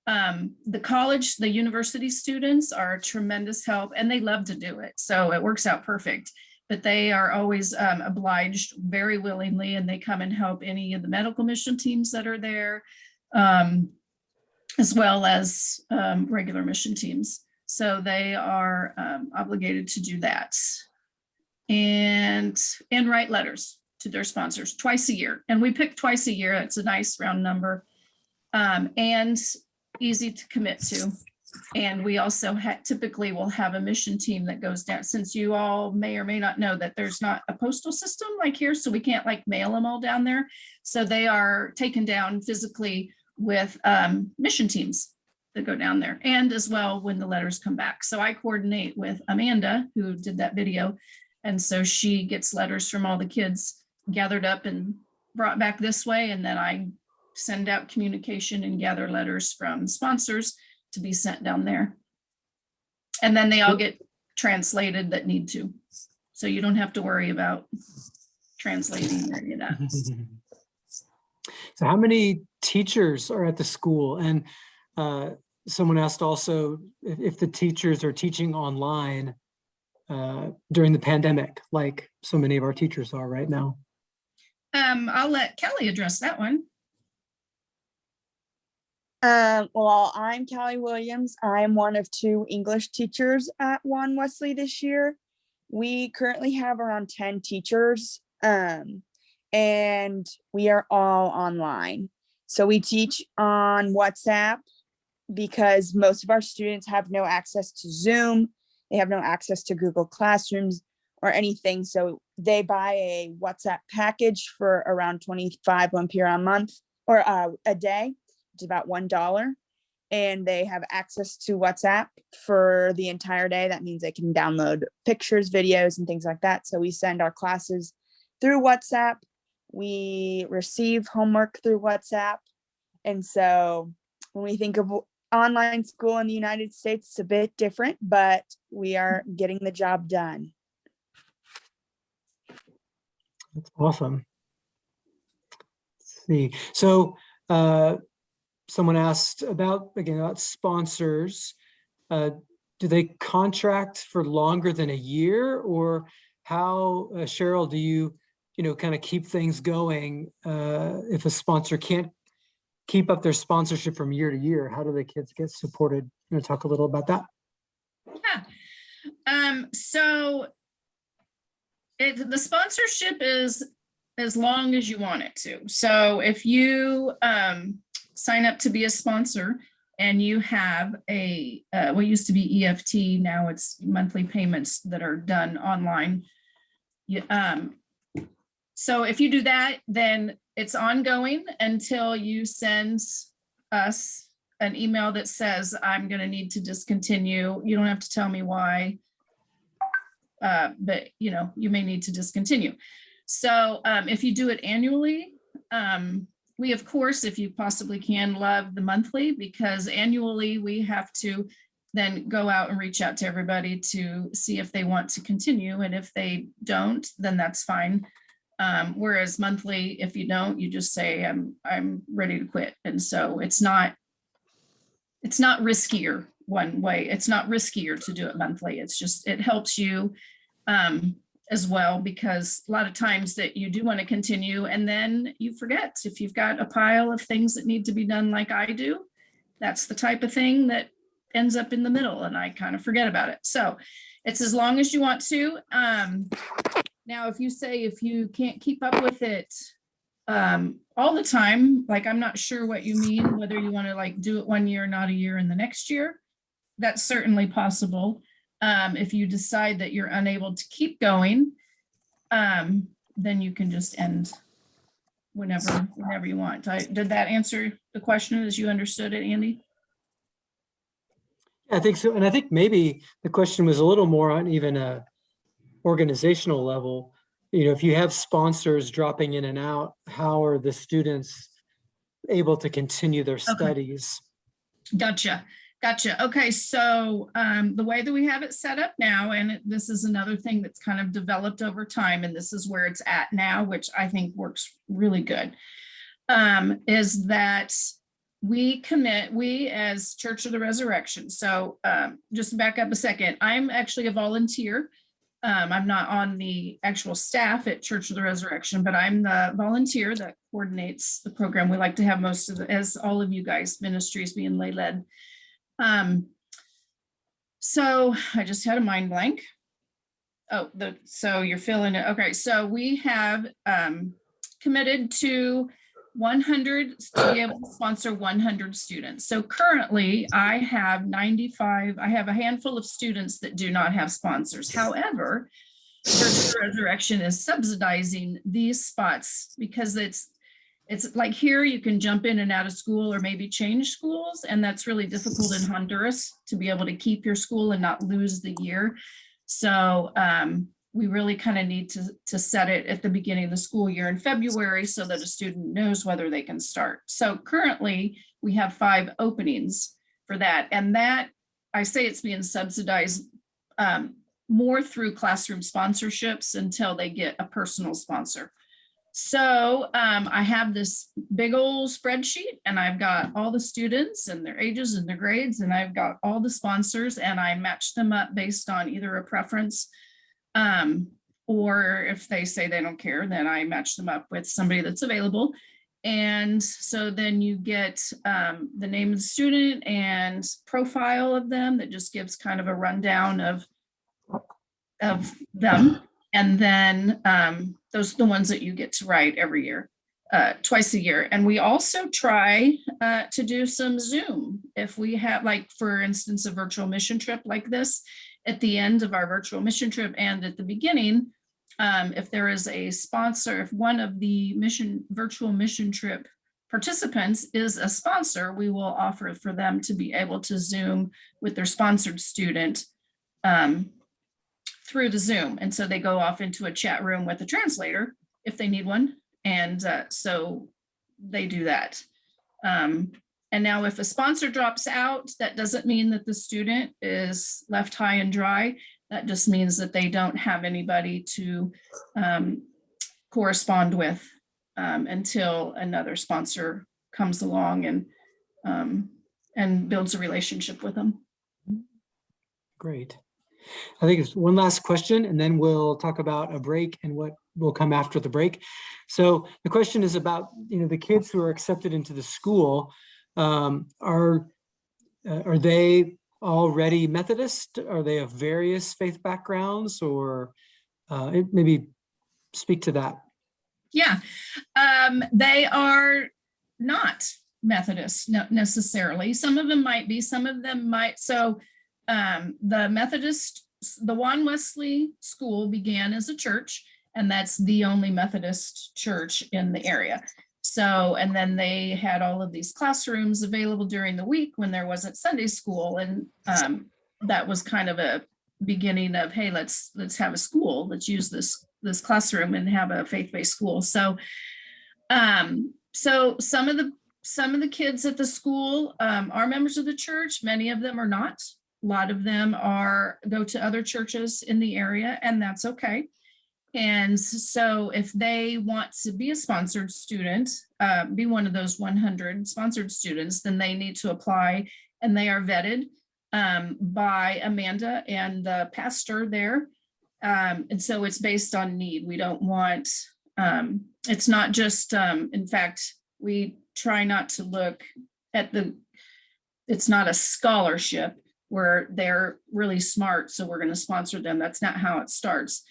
Um, the college, the university students are a tremendous help and they love to do it. So it works out perfect. But they are always um, obliged very willingly and they come and help any of the medical mission teams that are there. Um, as well as um, regular mission teams. So they are um, obligated to do that. And, and write letters to their sponsors twice a year. And we pick twice a year. It's a nice round number um, and easy to commit to. And we also typically will have a mission team that goes down, since you all may or may not know that there's not a postal system like here, so we can't like mail them all down there. So they are taken down physically with um, mission teams that go down there and as well when the letters come back. So I coordinate with Amanda, who did that video. And so she gets letters from all the kids gathered up and brought back this way. And then I send out communication and gather letters from sponsors to be sent down there. And then they all get translated that need to. So you don't have to worry about translating any of that. So how many teachers are at the school? And uh, someone asked also if, if the teachers are teaching online uh, during the pandemic, like so many of our teachers are right now. Um, I'll let Kelly address that one. Um, well, I'm Kelly Williams. I'm one of two English teachers at Juan Wesley this year. We currently have around 10 teachers, um, and we are all online. So we teach on WhatsApp because most of our students have no access to Zoom. They have no access to Google Classrooms or anything. So they buy a WhatsApp package for around 25 Lempira a month or uh, a day. It's about one dollar. And they have access to whatsapp for the entire day. That means they can download pictures videos and things like that. So we send our classes through whatsapp we receive homework through whatsapp and so when we think of online school in the united states it's a bit different but we are getting the job done That's awesome. Let's see, so uh, someone asked about, again, about sponsors. Uh, do they contract for longer than a year or how, uh, Cheryl, do you, you know, kind of keep things going uh, if a sponsor can't keep up their sponsorship from year to year? How do the kids get supported? You know, talk a little about that. Yeah. Um, so it, the sponsorship is as long as you want it to. So if you um, sign up to be a sponsor and you have a, uh, what used to be EFT, now it's monthly payments that are done online. You, um, so if you do that, then it's ongoing until you send us an email that says, I'm gonna need to discontinue. You don't have to tell me why. Uh, but you know, you may need to discontinue. So um, if you do it annually, um, we of course, if you possibly can, love the monthly because annually we have to then go out and reach out to everybody to see if they want to continue. And if they don't, then that's fine. Um, whereas monthly, if you don't, you just say, I'm, I'm ready to quit. And so it's not, it's not riskier one way. It's not riskier to do it monthly. It's just, it helps you um, as well, because a lot of times that you do want to continue and then you forget if you've got a pile of things that need to be done like I do, that's the type of thing that ends up in the middle and I kind of forget about it. So it's as long as you want to. Um, now, if you say if you can't keep up with it um, all the time, like I'm not sure what you mean, whether you want to like do it one year, not a year in the next year. That's certainly possible. Um, if you decide that you're unable to keep going, um, then you can just end whenever, whenever you want. I, did that answer the question as you understood it, Andy? I think so. And I think maybe the question was a little more on even a organizational level. You know, if you have sponsors dropping in and out, how are the students able to continue their studies? Gotcha. Gotcha. Okay, so um, the way that we have it set up now, and it- this is another thing that's kind of developed over time, and this is where it's at now, which I think works really good, um, is that we commit, we as Church of the Resurrection, so um, just back up a second, I'm actually a volunteer. Um, I'm not on the actual staff at Church of the Resurrection, but I'm the volunteer that coordinates the program. We like to have most of, the as all of you guys ministries being lay led. Um, so I just had a mind blank. Oh, the, so you're feeling it. Okay, so we have um, committed to 100, to be able to sponsor 100 students. So currently I have 95, I have a handful of students that do not have sponsors. However, Church Resurrection is subsidizing these spots because it's it's like here you can jump in and out of school or maybe change schools and that's really difficult in Honduras to be able to keep your school and not lose the year. So um, we really kind of need to, to set it at the beginning of the school year in February so that a student knows whether they can start. So currently we have five openings for that and that I say it's being subsidized um, more through classroom sponsorships until they get a personal sponsor. So um, I have this big old spreadsheet and I've got all the students and their ages and their grades and I've got all the sponsors and I match them up based on either a preference um, or if they say they don't care, then I match them up with somebody that's available. And so then you get um, the name of the student and profile of them that just gives kind of a rundown of, of them. And then um, those are the ones that you get to write every year, uh, twice a year. And we also try uh, to do some Zoom. If we have like, for instance, a virtual mission trip like this, at the end of our virtual mission trip and at the beginning, um, if there is a sponsor, if one of the mission virtual mission trip participants is a sponsor, we will offer for them to be able to Zoom with their sponsored student um, through the Zoom. And so they go off into a chat room with a translator if they need one. And uh, so they do that. Um, and now if a sponsor drops out, that doesn't mean that the student is left high and dry. That just means that they don't have anybody to um, correspond with um, until another sponsor comes along and um, and builds a relationship with them. Great. I think it's one last question and then we'll talk about a break and what will come after the break. So the question is about, you know, the kids who are accepted into the school, um, are, uh, are they already Methodist? Are they of various faith backgrounds or uh, maybe speak to that? Yeah, um, they are not. Methodist necessarily. Some of them might be, some of them might. So um, the Methodist, the Juan Wesley School began as a church, and that's the only Methodist church in the area. So, and then they had all of these classrooms available during the week when there wasn't Sunday school. And um, that was kind of a beginning of, hey, let's, let's have a school, let's use this, this classroom and have a faith-based school. So, um, so some of the, some of the kids at the school um, are members of the church. Many of them are not. A lot of them are, go to other churches in the area and that's okay. And so if they want to be a sponsored student, uh, be one of those 100 sponsored students, then they need to apply and they are vetted um, by Amanda and the pastor there. Um, and so it's based on need. We don't want, um, it's not just, um, in fact, we try not to look at the, it's not a scholarship where they're really smart, so we're going to sponsor them. That's not how it starts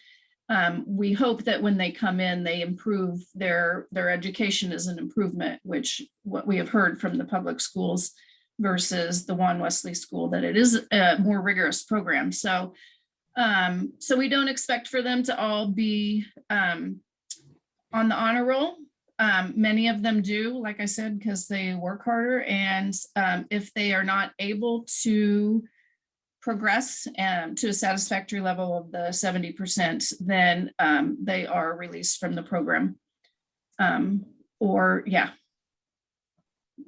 um, we hope that when they come in, they improve their, their education is an improvement, which what we have heard from the public schools versus the Juan Wesley School, that it is a more rigorous program. So, um, so we don't expect for them to all be um, on the honor roll. Um, many of them do, like I said, because they work harder. And um, if they are not able to progress um, to a satisfactory level of the 70%, then um, they are released from the program. Um, or yeah,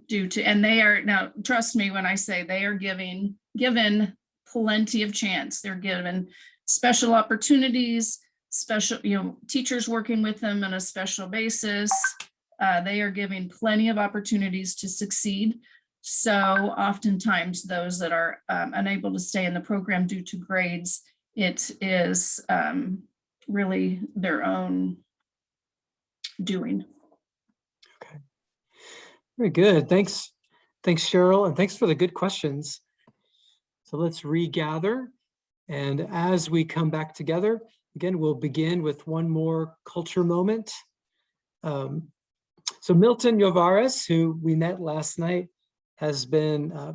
due to, and they are, now trust me when I say they are giving, given plenty of chance. They're given special opportunities, special, you know, teachers working with them on a special basis. Uh, they are giving plenty of opportunities to succeed. So oftentimes those that are um, unable to stay in the program due to grades, it is um, really their own doing. Okay, very good. Thanks. Thanks, Cheryl, and thanks for the good questions. So let's regather. And as we come back together, again, we'll begin with one more culture moment. Um, so Milton Yovares, who we met last night, has been uh,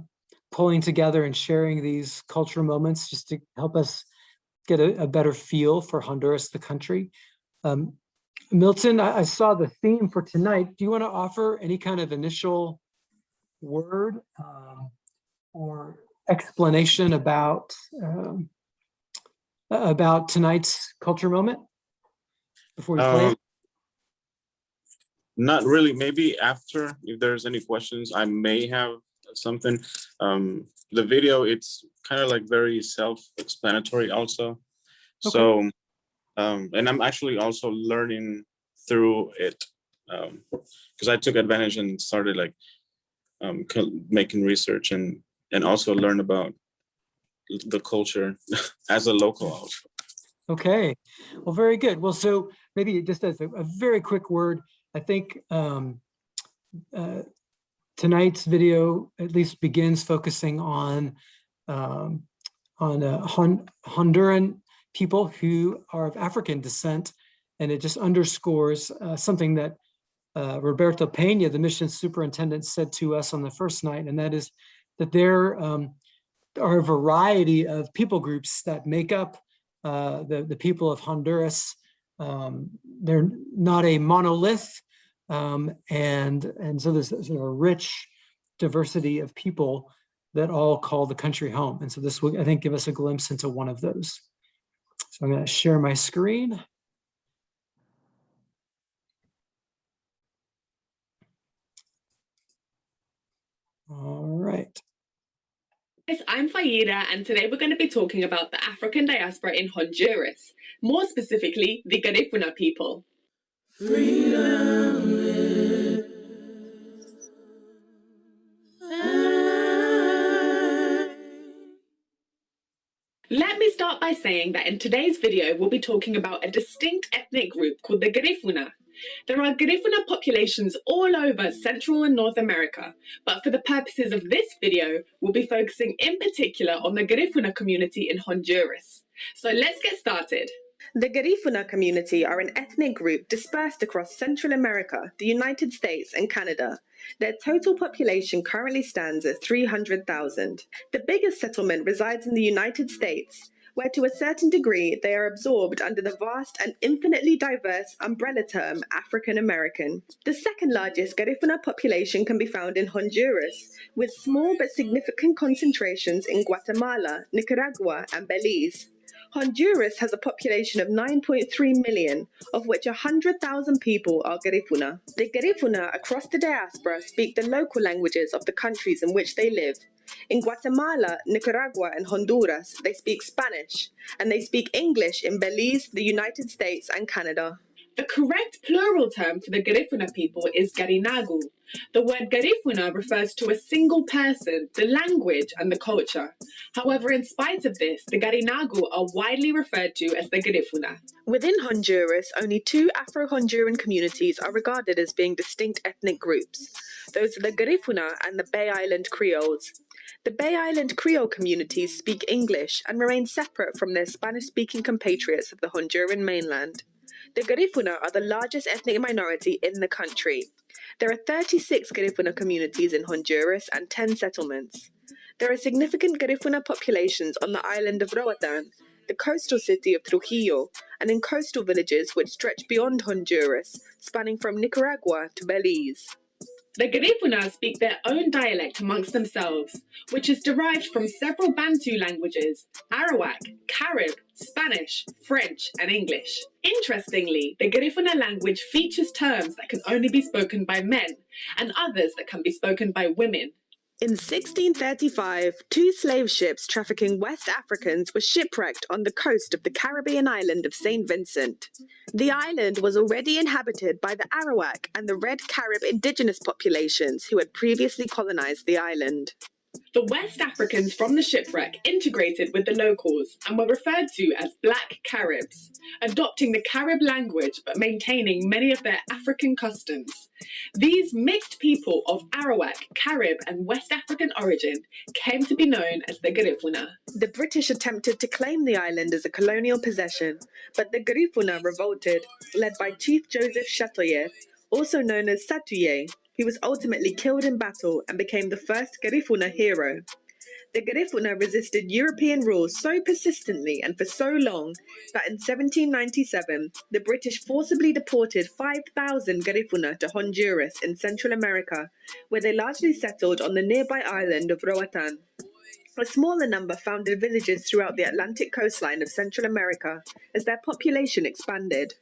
pulling together and sharing these cultural moments just to help us get a, a better feel for Honduras, the country. Um, Milton, I, I, saw the theme for tonight. Do you want to offer any kind of initial word um, or explanation about um, about tonight's culture moment before we play? Not really. Maybe after, if there's any questions, I may have something. Um, the video, it's kind of like very self-explanatory also. Okay. So, um, and I'm actually also learning through it because um, I took advantage and started like um, making research and and also learn about the culture as a local also. Okay, well, very good. Well, so maybe just as a, a very quick word, I think um, uh, tonight's video at least begins focusing on um, on uh, Hon Honduran people who are of African descent, and it just underscores uh, something that uh, Roberto Pena, the mission superintendent, said to us on the first night, and that is that there um, are a variety of people groups that make up uh, the, the people of Honduras. Um, they're not a monolith, um, and, and so there's sort of a rich diversity of people that all call the country home. And so this will, I think, give us a glimpse into one of those. So I'm going to share my screen. All right. Yes, I'm Faida, and today we're going to be talking about the African diaspora in Honduras, more specifically, the Garifuna people. Freedom start by saying that in today's video, we'll be talking about a distinct ethnic group called the Garifuna. There are Garifuna populations all over Central and North America, but for the purposes of this video, we'll be focusing in particular on the Garifuna community in Honduras. So let's get started. The Garifuna community are an ethnic group dispersed across Central America, the United States, and Canada. Their total population currently stands at 300,000. The biggest settlement resides in the United States, where to a certain degree they are absorbed under the vast and infinitely diverse umbrella term African American. The second largest Garifuna population can be found in Honduras, with small but significant concentrations in Guatemala, Nicaragua, and Belize. Honduras has a population of 9.3 million, of which 100,000 people are Garifuna. The Garifuna across the diaspora speak the local languages of the countries in which they live. In Guatemala, Nicaragua, and Honduras, they speak Spanish, and they speak English in Belize, the United States, and Canada. The correct plural term for the Garifuna people is Garinagu. The word Garifuna refers to a single person, the language, and the culture. However, in spite of this, the Garinagu are widely referred to as the Garifuna. Within Honduras, only two Afro-Honduran communities are regarded as being distinct ethnic groups. Those are the Garifuna and the Bay Island Creoles. The Bay Island Creole communities speak English and remain separate from their Spanish-speaking compatriots of the Honduran mainland. The Garifuna are the largest ethnic minority in the country. There are 36 Garifuna communities in Honduras and 10 settlements. There are significant Garifuna populations on the island of Roatan, the coastal city of Trujillo, and in coastal villages which stretch beyond Honduras, spanning from Nicaragua to Belize. The Garifuna speak their own dialect amongst themselves, which is derived from several Bantu languages Arawak, Carib, Spanish, French, and English. Interestingly, the Garifuna language features terms that can only be spoken by men and others that can be spoken by women. In 1635, two slave ships trafficking West Africans were shipwrecked on the coast of the Caribbean island of St. Vincent. The island was already inhabited by the Arawak and the Red Carib indigenous populations who had previously colonized the island. The West Africans from the shipwreck integrated with the locals and were referred to as Black Caribs, adopting the Carib language but maintaining many of their African customs. These mixed people of Arawak, Carib, and West African origin came to be known as the Garifuna. The British attempted to claim the island as a colonial possession, but the Garifuna revolted, led by Chief Joseph Chatoyer, also known as Satuye, he was ultimately killed in battle and became the first Garifuna hero. The Garifuna resisted European rule so persistently and for so long that in 1797 the British forcibly deported 5,000 Garifuna to Honduras in Central America, where they largely settled on the nearby island of Roatan. A smaller number founded villages throughout the Atlantic coastline of Central America as their population expanded.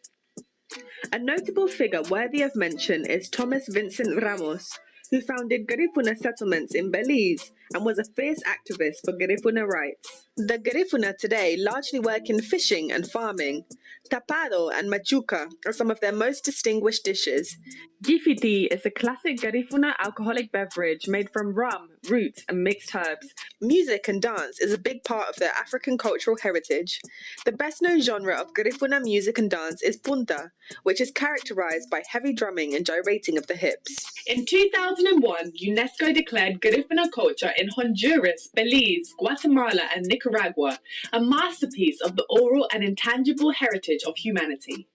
A notable figure worthy of mention is Thomas Vincent Ramos, who founded Garifuna settlements in Belize and was a fierce activist for Garifuna rights. The Garifuna today largely work in fishing and farming. Tapado and machuca are some of their most distinguished dishes. Gifiti is a classic Garifuna alcoholic beverage made from rum, roots, and mixed herbs. Music and dance is a big part of their African cultural heritage. The best known genre of Garifuna music and dance is punta, which is characterized by heavy drumming and gyrating of the hips. In 2001, UNESCO declared Garifuna culture in Honduras, Belize, Guatemala, and Nicaragua a masterpiece of the oral and intangible heritage of humanity.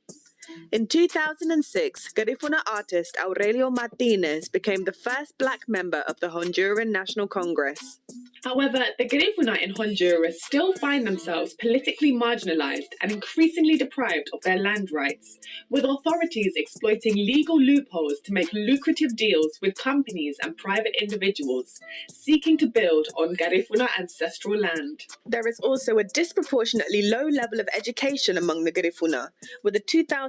In 2006, Garifuna artist Aurelio Martinez became the first black member of the Honduran National Congress. However, the Garifuna in Honduras still find themselves politically marginalized and increasingly deprived of their land rights, with authorities exploiting legal loopholes to make lucrative deals with companies and private individuals seeking to build on Garifuna ancestral land. There is also a disproportionately low level of education among the Garifuna, with a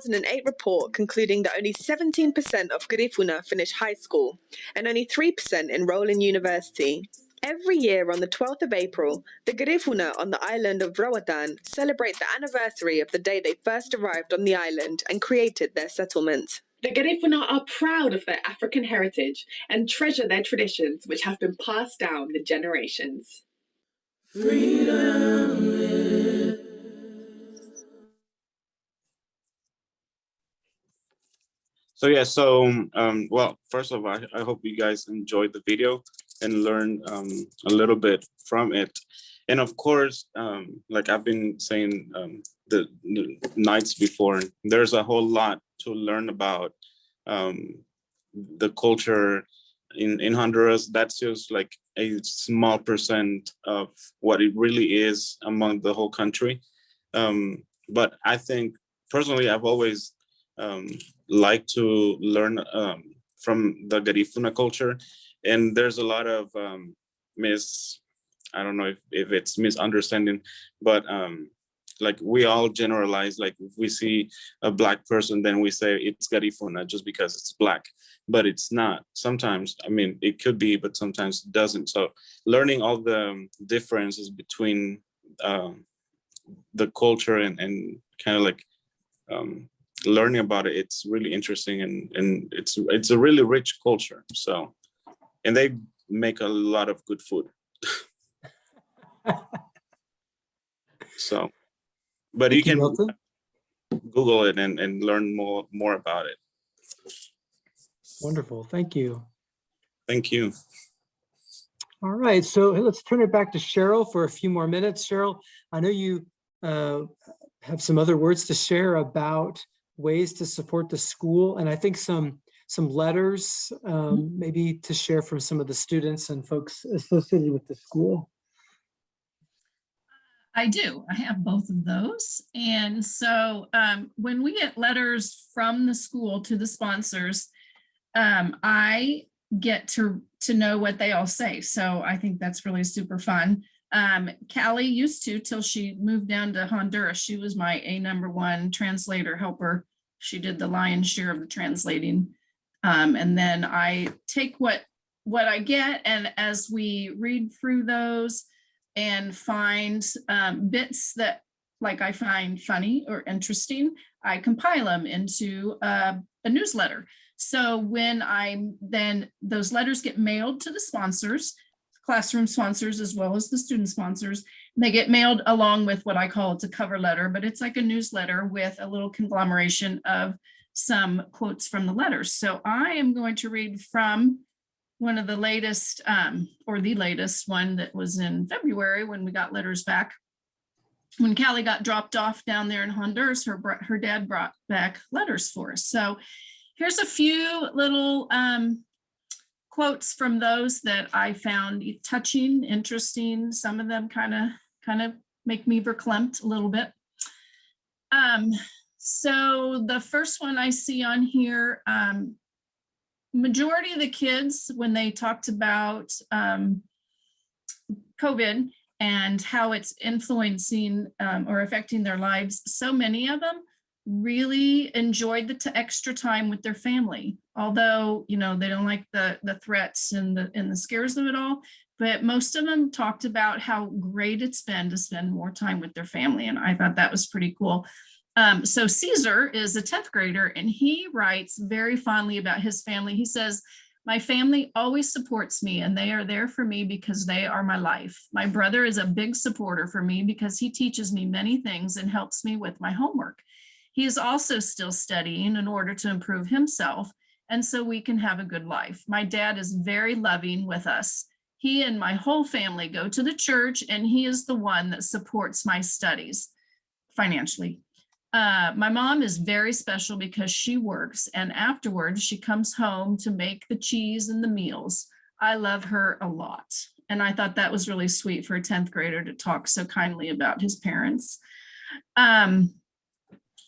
2008 report concluding that only 17% of Garifuna finish high school and only 3% enroll in university. Every year on the 12th of April, the Garifuna on the island of Roatan celebrate the anniversary of the day they first arrived on the island and created their settlement. The Garifuna are proud of their African heritage and treasure their traditions which have been passed down the generations. So yeah, so um, well, first of all, I, I hope you guys enjoyed the video and learned um, a little bit from it. and of course, um, like I've been saying um, the, the nights before, there's a whole lot to learn about um, the culture in, in Honduras. That's just like a small percent of what it really is among the whole country. Um, but I think personally, I've always um, liked to learn um, from the Garifuna culture. And there's a lot of um, mis, I don't know if, if it's misunderstanding, but um, like we all generalize, like if we see a black person, then we say it's Garifuna just because it's black, but it's not. Sometimes, I mean, it could be, but sometimes it doesn't. So learning all the um, differences between um, the culture and, and kind of like um, learning about it, it's really interesting and, and it's, it's a really rich culture. So, and they make a lot of good food. so, but you Thank you, can. Google it and, and learn more, more about it. Wonderful, thank you. Thank you. All right, so let's turn it back to Cheryl for a few more minutes. Cheryl, I know you uh, have some other words to share about ways to support the school, and I think some some letters um, maybe to share from some of the students and folks associated with the school. I do. I have both of those. And so um, when we get letters from the school to the sponsors, um, I get to, to know what they all say. So I think that's really super fun. Um, Callie used to till she moved down to Honduras. She was my A number one translator helper. She did the lion's share of the translating. Um, and then I take what what I get and as we read through those and find um, bits that like I find funny or interesting, I compile them into uh, a newsletter. So when I then those letters get mailed to the sponsors, classroom sponsors as well as the student sponsors, they get mailed along with what I call it's a cover letter, but it's like a newsletter with a little conglomeration of some quotes from the letters. So I am going to read from one of the latest um, or the latest one that was in February when we got letters back. When Callie got dropped off down there in Honduras, her, her dad brought back letters for us. So here's a few little um, quotes from those that I found touching, interesting. Some of them kind of kind of make me verklempt a little bit. Um, so the first one I see on here, um, majority of the kids, when they talked about um, COVID and how it's influencing um, or affecting their lives, so many of them really enjoyed the extra time with their family. Although, you know, they don't like the, the threats and the, and the scares of it all, but most of them talked about how great it's been to spend more time with their family. And I thought that was pretty cool. Um, so Caesar is a 10th grader and he writes very fondly about his family. He says, my family always supports me and they are there for me because they are my life. My brother is a big supporter for me because he teaches me many things and helps me with my homework. He is also still studying in order to improve himself and so we can have a good life. My dad is very loving with us. He and my whole family go to the church and he is the one that supports my studies financially. Uh, my mom is very special because she works and afterwards she comes home to make the cheese and the meals. I love her a lot. And I thought that was really sweet for a 10th grader to talk so kindly about his parents. Um,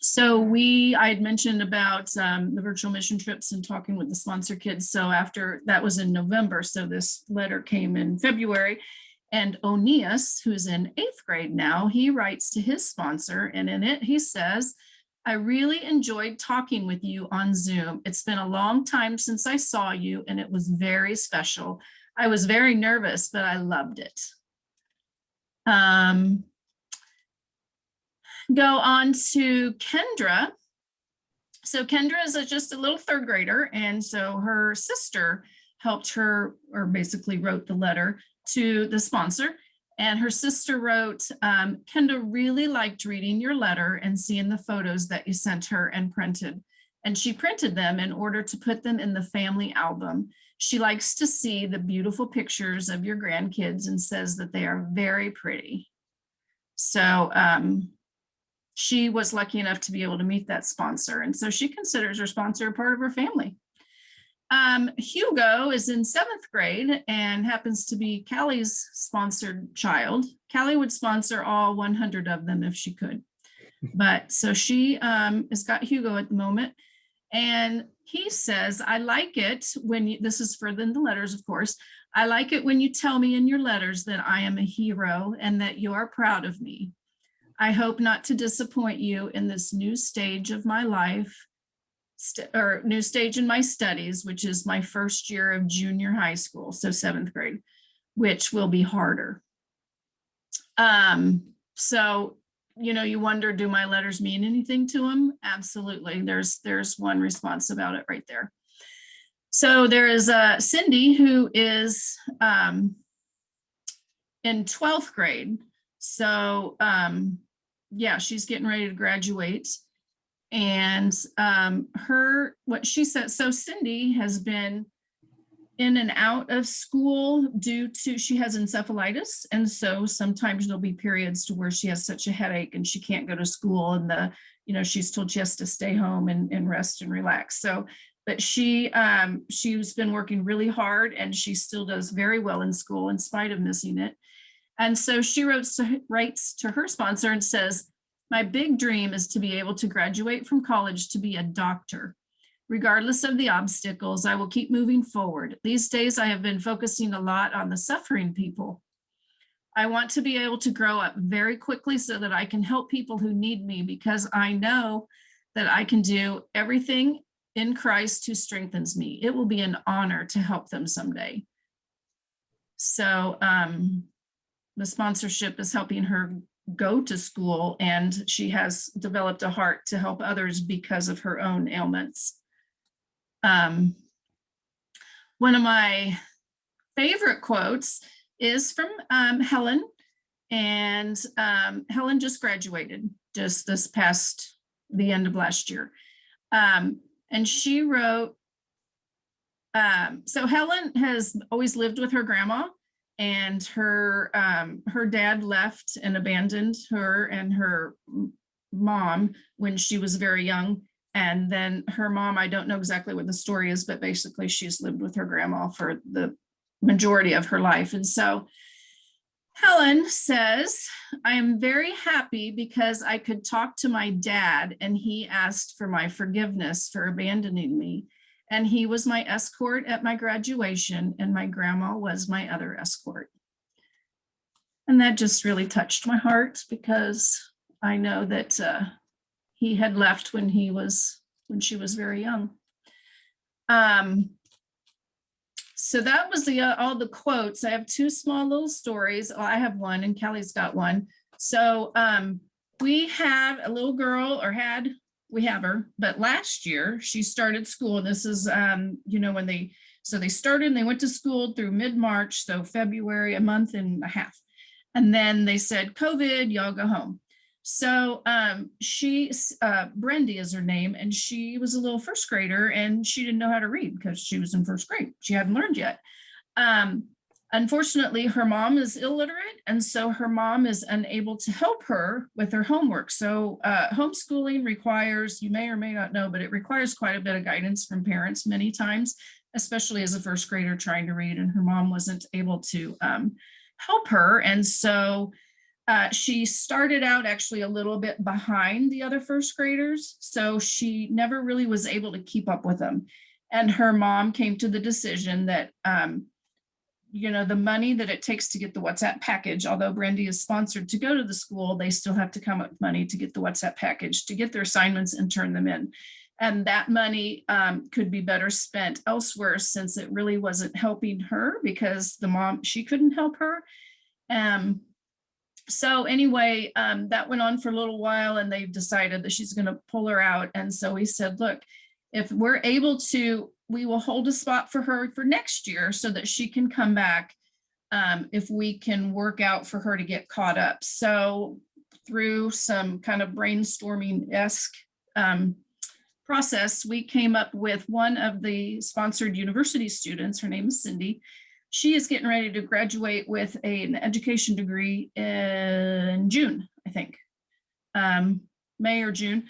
so we, I had mentioned about um, the virtual mission trips and talking with the sponsor kids. So after that was in November. So this letter came in February. And Onias, who's in eighth grade now, he writes to his sponsor and in it he says, I really enjoyed talking with you on Zoom. It's been a long time since I saw you and it was very special. I was very nervous, but I loved it. Um, go on to Kendra. So Kendra is a, just a little third grader. And so her sister helped her or basically wrote the letter to the sponsor. And her sister wrote, um, Kendra really liked reading your letter and seeing the photos that you sent her and printed. and she printed them in order to put them in the family album. She likes to see the beautiful pictures of your grandkids and says that they are very pretty. So um, she was lucky enough to be able to meet that sponsor. And so she considers her sponsor a part of her family. Um, Hugo is in seventh grade and happens to be Callie's sponsored child. Callie would sponsor all 100 of them if she could. But so she um, has got Hugo at the moment. And he says, I like it when you, this is for the the letters, of course. I like it when you tell me in your letters that I am a hero and that you are proud of me. I hope not to disappoint you in this new stage of my life or new stage in my studies, which is my first year of junior high school, so seventh grade, which will be harder. Um, so, you know, you wonder, do my letters mean anything to him? Absolutely. There's there's one response about it right there. So there is uh, Cindy who is um, in 12th grade. So um, yeah, she's getting ready to graduate. And um, her, what she said, so Cindy has been in and out of school due to, she has encephalitis. And so sometimes there'll be periods to where she has such a headache and she can't go to school and the, you know, she's told she has to stay home and, and rest and relax. So, but she, um, she's been working really hard and she still does very well in school in spite of missing it. And so she wrote, writes to her sponsor and says, my big dream is to be able to graduate from college to be a doctor. Regardless of the obstacles, I will keep moving forward. These days, I have been focusing a lot on the suffering people. I want to be able to grow up very quickly so that I can help people who need me because I know that I can do everything in Christ who strengthens me. It will be an honor to help them someday. So um, the sponsorship is helping her go to school and she has developed a heart to help others because of her own ailments. Um, one of my favorite quotes is from um, Helen and um, Helen just graduated just this past the end of last year. Um, and she wrote, um, so Helen has always lived with her grandma and her um, her dad left and abandoned her and her mom when she was very young. And then her mom, I don't know exactly what the story is, but basically she's lived with her grandma for the majority of her life. And so Helen says, I am very happy because I could talk to my dad and he asked for my forgiveness for abandoning me. And he was my escort at my graduation and my grandma was my other escort. And that just really touched my heart because I know that uh, he had left when he was, when she was very young. Um, so that was the uh, all the quotes. I have two small little stories. Oh, I have one and Kelly's got one. So um, we have a little girl or had we have her, but last year she started school. and This is, um, you know, when they, so they started and they went to school through mid-March, so February, a month and a half. And then they said, COVID, y'all go home. So um, she, uh, Brendy is her name, and she was a little first grader and she didn't know how to read because she was in first grade. She hadn't learned yet. Um, Unfortunately, her mom is illiterate, and so her mom is unable to help her with her homework. So uh, homeschooling requires, you may or may not know, but it requires quite a bit of guidance from parents many times, especially as a first grader trying to read, and her mom wasn't able to um, help her. And so uh, she started out actually a little bit behind the other first graders, so she never really was able to keep up with them. And her mom came to the decision that um, you know, the money that it takes to get the WhatsApp package, although Brandy is sponsored to go to the school, they still have to come up with money to get the WhatsApp package, to get their assignments and turn them in. And that money um, could be better spent elsewhere since it really wasn't helping her because the mom, she couldn't help her. Um, so anyway, um, that went on for a little while and they've decided that she's gonna pull her out. And so we said, look, if we're able to we will hold a spot for her for next year so that she can come back um, if we can work out for her to get caught up. So through some kind of brainstorming-esque um, process, we came up with one of the sponsored university students, her name is Cindy. She is getting ready to graduate with a- an education degree in June, I think. Um, May or June.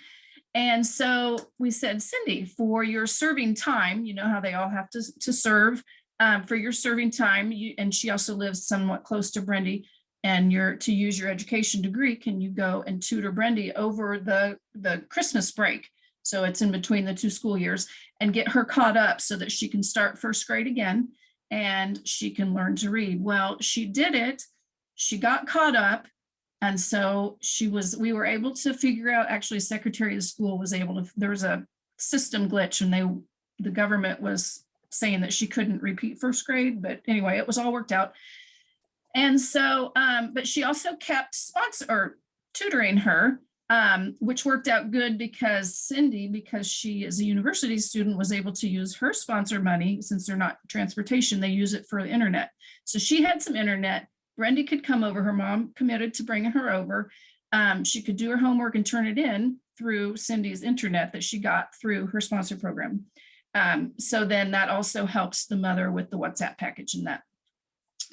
And so we said, Cindy, for your serving time, you know how they all have to, to serve, um, for your serving time, you, and she also lives somewhat close to Brendy, and you're to use your education degree, can you go and tutor Brendy over the, the Christmas break? So it's in between the two school years and get her caught up so that she can start first grade again and she can learn to read. Well, she did it. She got caught up. And so she was, we were able to figure out, actually Secretary of School was able to, there was a system glitch and they, the government was saying that she couldn't repeat first grade, but anyway, it was all worked out. And so, um, but she also kept sponsor or tutoring her, um, which worked out good because Cindy, because she is a university student, was able to use her sponsor money since they're not transportation, they use it for the internet. So she had some internet. Brendy could come over. Her mom committed to bringing her over. Um, she could do her homework and turn it in through Cindy's internet that she got through her sponsor program. Um, so then that also helps the mother with the WhatsApp package and that.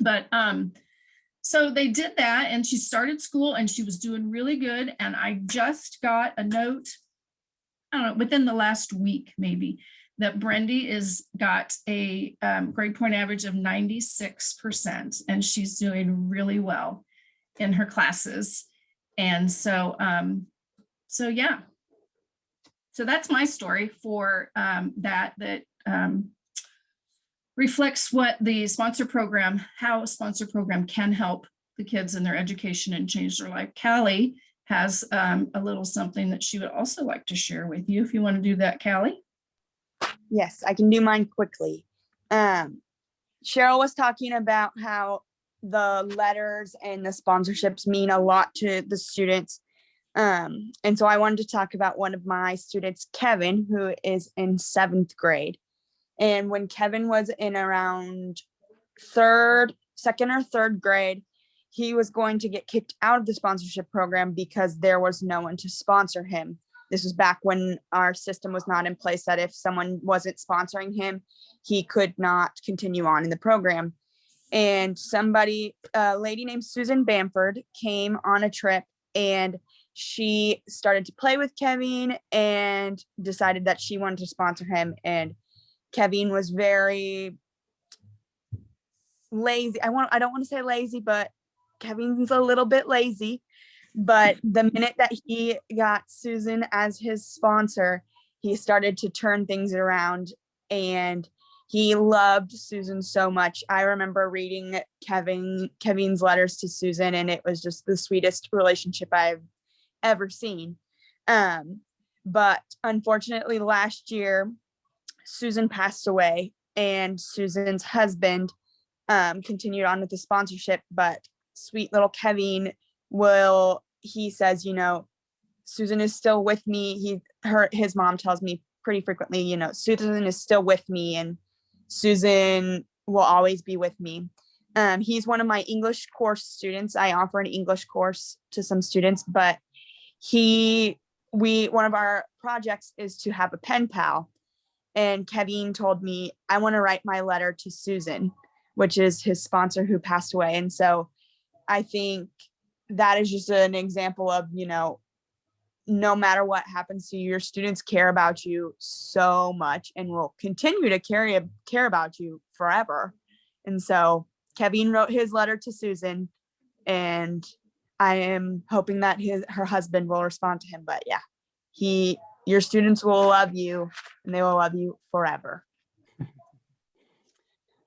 But um, so they did that and she started school and she was doing really good. And I just got a note, I don't know, within the last week, maybe, that Brendy is got a um, grade point average of 96% and she's doing really well in her classes. And so, um, so yeah. So that's my story for um, that, that um, reflects what the sponsor program, how a sponsor program can help the kids in their education and change their life. Callie has um, a little something that she would also like to share with you. If you want to do that, Callie. Yes, I can do mine quickly. Um, Cheryl was talking about how the letters and the sponsorships mean a lot to the students. Um, and so I wanted to talk about one of my students, Kevin, who is in seventh grade. And when Kevin was in around third, second or third grade, he was going to get kicked out of the sponsorship program because there was no one to sponsor him. This was back when our system was not in place that if someone wasn't sponsoring him, he could not continue on in the program. And somebody, a lady named Susan Bamford came on a trip and she started to play with Kevin and decided that she wanted to sponsor him. And Kevin was very lazy. I want, I don't want to say lazy, but Kevin's a little bit lazy. But the minute that he got Susan as his sponsor, he started to turn things around and he loved Susan so much. I remember reading Kevin Kevin's letters to Susan and it was just the sweetest relationship I've ever seen. Um, but unfortunately last year, Susan passed away and Susan's husband um, continued on with the sponsorship, but sweet little Kevin will, he says, you know, Susan is still with me. He, her, his mom tells me pretty frequently, you know, Susan is still with me and Susan will always be with me. Um, he's one of my English course students. I offer an English course to some students, but he, we, one of our projects is to have a pen pal. And Kevin told me, I want to write my letter to Susan, which is his sponsor who passed away. And so I think that is just an example of, you know, no matter what happens to you, your students care about you so much and will continue to carry care about you forever. And so Kevin wrote his letter to Susan and I am hoping that his her husband will respond to him. But yeah, he your students will love you and they will love you forever.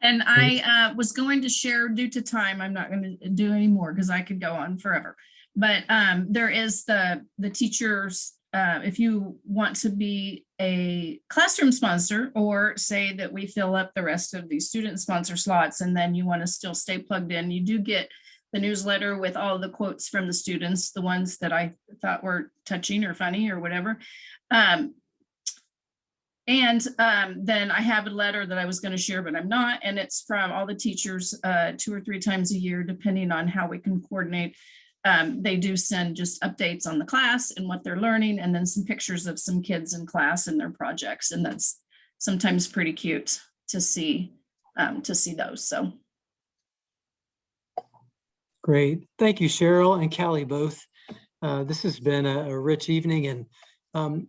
And I uh, was going to share due to time, I'm not going to do any more because I could go on forever. But um, there is the, the teachers, uh, if you want to be a classroom sponsor or say that we fill up the rest of these student sponsor slots and then you want to still stay plugged in, you do get the newsletter with all the quotes from the students, the ones that I thought were touching or funny or whatever. Um, and um, then I have a letter that I was going to share, but I'm not. And it's from all the teachers uh, two or three times a year, depending on how we can coordinate um, they do send just updates on the class and what they're learning, and then some pictures of some kids in class and their projects, and that's sometimes pretty cute to see, um, to see those, so. Great. Thank you, Cheryl and Callie both. Uh, This has been a a rich evening and um,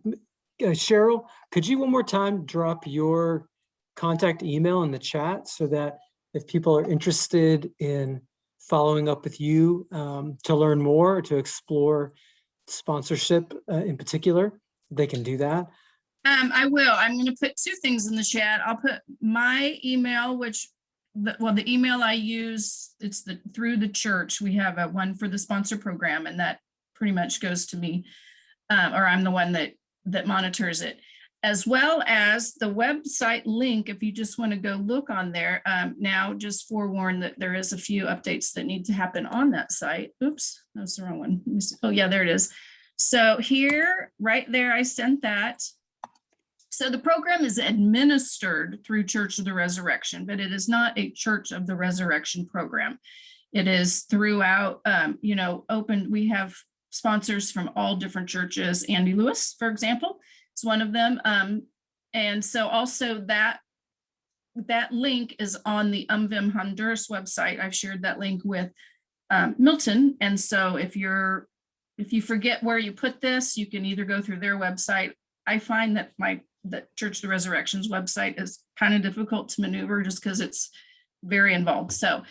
uh, Cheryl, could you one more time drop your contact email in the chat so that if people are interested in following up with you um, to learn more, or to explore sponsorship uh, in particular, they can do that? Um, I will. I'm gonna put two things in the chat. I'll put my email, which, the, well, the email I use, it's the, through the church. We have a one for the sponsor program and that pretty much goes to me. Um, or I'm the one that, that monitors it. As well as the website link, if you just want to go look on there. Um, now just forewarn that there is a few updates that need to happen on that site. Oops, that's the wrong one. Oh yeah, there it is. So here, right there, I sent that. So the program is administered through Church of the Resurrection, but it is not a Church of the Resurrection program. It is throughout, um, you know, open, we have sponsors from all different churches. Andy Lewis, for example, is one of them. Um, and so also that that link is on the UMVIM Honduras website. I've shared that link with um, Milton. And so if you're, if you forget where you put this, you can either go through their website. I find that my, that Church of the Resurrection's website is kind of difficult to maneuver just because it's very involved. So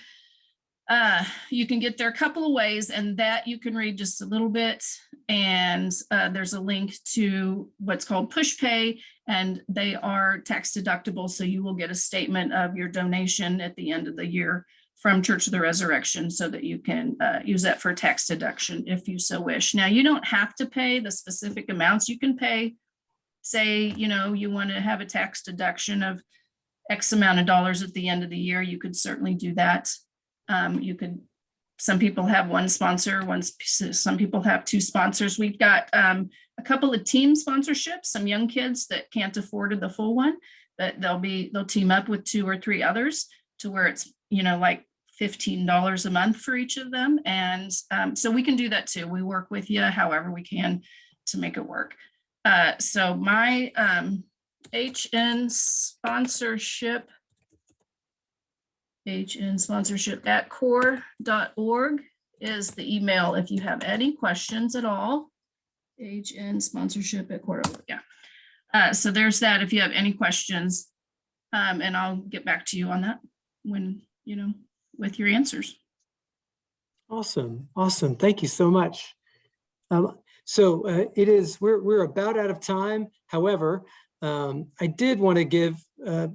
uh, you can get there a couple of ways and that you can read just a little bit. And uh, there's a link to what's called Pushpay and they are tax deductible. So you will get a statement of your donation at the end of the year from Church of the Resurrection so that you can uh, use that for tax deduction if you so wish. Now, you don't have to pay the specific amounts you can pay. Say, you know, you want to have a tax deduction of X amount of dollars at the end of the year, you could certainly do that. Um, you could, some people have one sponsor, sp- some people have two sponsors. We've got um, a couple of team sponsorships, some young kids that can't afford the full one, but they'll be, they'll team up with two or three others to where it's, you know, like fifteen dollars a month for each of them. And um, so we can do that too. We work with you however we can to make it work. Uh, so my um, HN sponsorship HN sponsorship at core.org is the email if you have any questions at all. HN sponsorship at core, yeah. Uh, so there's that if you have any questions. Um, and I'll get back to you on that when, you know, with your answers. Awesome, awesome. Thank you so much. Um, so uh, it is, we're, we're about out of time. However, um, I did want to give uh,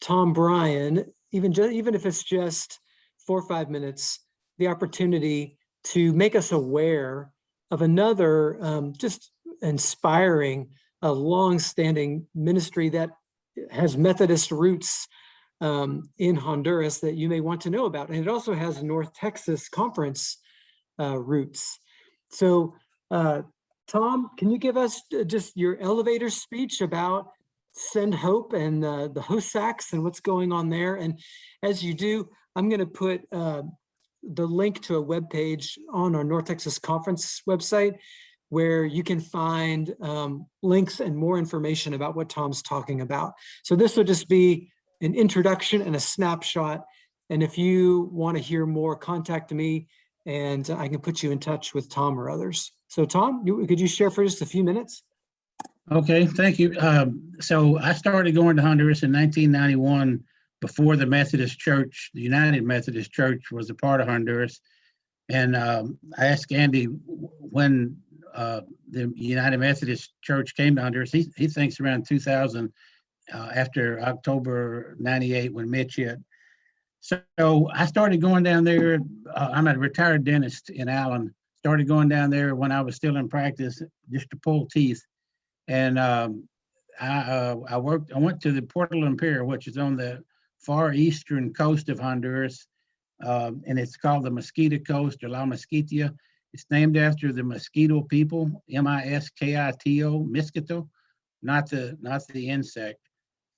Tom Bryan, even, ju- even if it's just four or five minutes, the opportunity to make us aware of another um, just inspiring, a long-standing ministry that has Methodist roots um, in Honduras that you may want to know about. And it also has North Texas Conference uh, roots. So, uh, Tom, can you give us uh, just your elevator speech about Send Hope and uh, the Hozaks and what's going on there? And as you do, I'm going to put uh, the link to a web page on our North Texas Conference website where you can find um, links and more information about what Tom's talking about. So this will just be an introduction and a snapshot. And if you want to hear more, contact me and I can put you in touch with Tom or others. So Tom, could you share for just a few minutes? Okay, thank you. Um, so I started going to Honduras in 1991 before the Methodist Church, the United Methodist Church was a part of Honduras. And um, I asked Andy when uh, the United Methodist Church came to Honduras, he, he thinks around 2000 uh, after October 98 when Mitch hit. So I started going down there. Uh, I'm a retired dentist in Allen. Started going down there when I was still in practice just to pull teeth. And um, I, uh, I worked, I went to the Puerto Lempira, which is on the far eastern coast of Honduras. Um, and it's called the Mosquito Coast or La Mosquitia. It's named after the mosquito people, M-I-S-K-I-T-O, mosquito, not the, not the insect.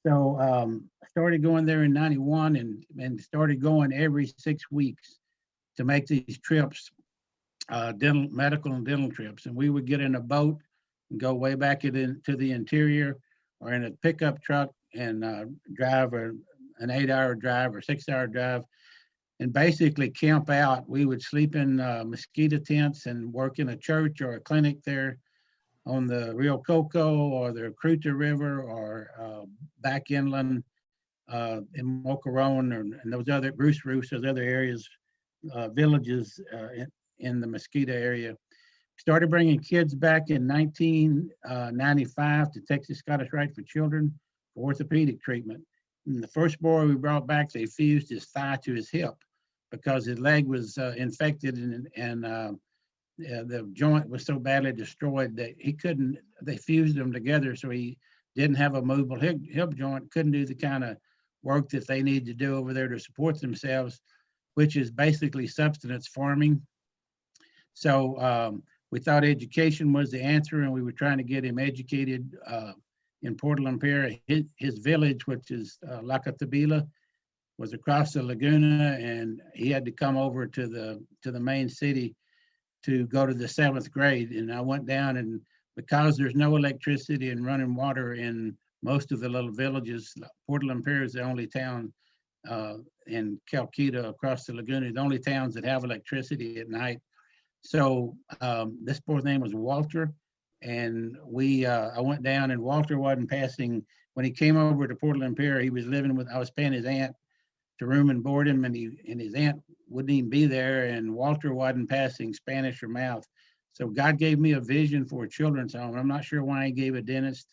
So um, I started going there in 91 and, and started going every six weeks to make these trips. uh, dental, medical and dental trips. And we would get in a boat and go way back into the interior or in a pickup truck and uh, drive a, an eight hour drive or six hour drive and basically camp out. We would sleep in uh, mosquito tents and work in a church or a clinic there on the Rio Coco or the Cruta River or uh, back inland uh, in Mocaron or and those other Bruce Roos, those other areas, uh, villages uh, in, in the mosquito area. Started bringing kids back in 1995 to Texas Scottish Rite for Children for orthopedic treatment. And the first boy we brought back, they fused his thigh to his hip because his leg was uh, infected and, and uh, the joint was so badly destroyed that he couldn't, they fused them together. So he didn't have a movable hip, hip joint, couldn't do the kind of work that they need to do over there to support themselves, which is basically subsistence farming. So um, we thought education was the answer and we were trying to get him educated uh, in Port Lempira. His, his village, which is uh, Lacatabila, was across the Laguna and he had to come over to the to the main city to go to the seventh grade. And I went down and because there's no electricity and running water in most of the little villages, Port Lempira is the only town uh, in Calquita across the Laguna, the only towns that have electricity at night. So um, this boy's name was Walter. And we, uh, I went down and Walter wasn't passing, when he came over to Port Lempira. he was living with, I was paying his aunt to room and board him and he, and his aunt wouldn't even be there and Walter wasn't passing Spanish or mouth. So God gave me a vision for a children's home. I'm not sure why he gave a dentist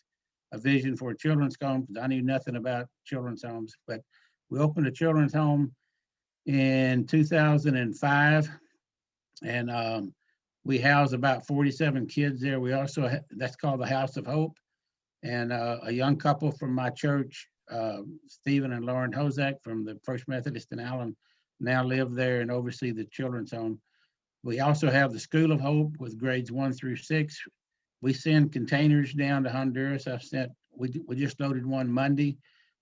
a vision for a children's home because I knew nothing about children's homes, but we opened a children's home in 2005 and um, we house about 47 kids there. We also, ha- that's called the House of Hope. And uh, a young couple from my church, uh, Stephen and Lauren Hozak from the First Methodist in Allen, now live there and oversee the children's home. We also have the School of Hope with grades one through six. We send containers down to Honduras. I've sent, we, we just loaded one Monday.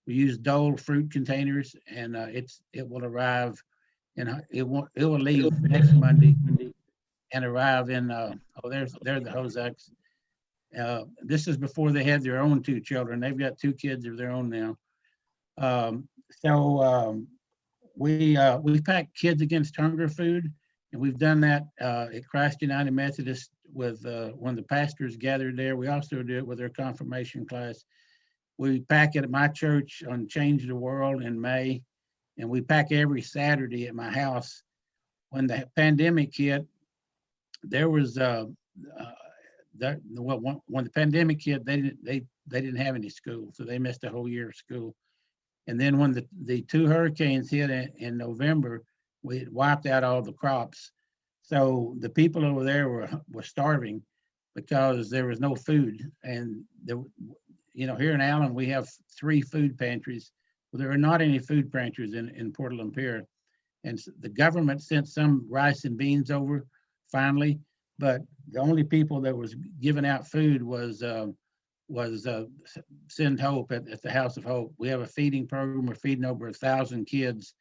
We use Dole fruit containers and uh, it's, it will arrive and it won't, it will leave next Monday and arrive in, uh, oh, there's, there the Hozaks. Uh, this is before they had their own two children. They've got two kids of their own now. Um, so, um, we, uh, we pack Kids Against Hunger food, and we've done that, uh, at Christ United Methodist with, uh, when the pastors gathered there. We also do it with their confirmation class. We pack it at my church on Change the World in May, and we pack every Saturday at my house. When the pandemic hit, there was, uh, uh, that, well, when, when the pandemic hit, they didn't, they, they didn't have any school, so they missed a whole year of school. And then when the, the two hurricanes hit in, in November, we wiped out all the crops. So the people over there were, were starving because there was no food. And there, you know, here in Allen, we have three food pantries. Well, there are not any food pantries in, in Port Lempira. And the government sent some rice and beans over finally, but the only people that was giving out food was, um, was uh, Send Hope at, at the House of Hope. We have a feeding program. We're feeding over a thousand kids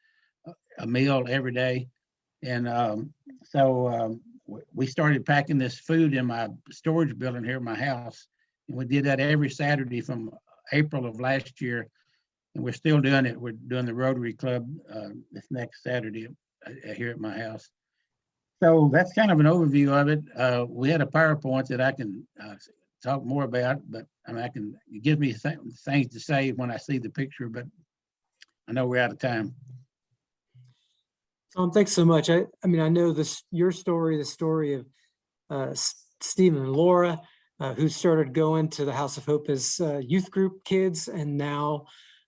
a- a meal every day. And um, so um, we started packing this food in my storage building here at my house. And we did that every Saturday from April of last year. And we're still doing it. We're doing the Rotary Club uh, this next Saturday uh, here at my house. So that's kind of an overview of it. Uh, we had a PowerPoint that I can uh, talk more about, but I mean, I can, give me th- things to say when I see the picture, but I know we're out of time. Tom, thanks so much. I, I mean, I know this, your story, the story of uh, Stephen and Laura, uh, who started going to the House of Hope as uh, youth group kids and now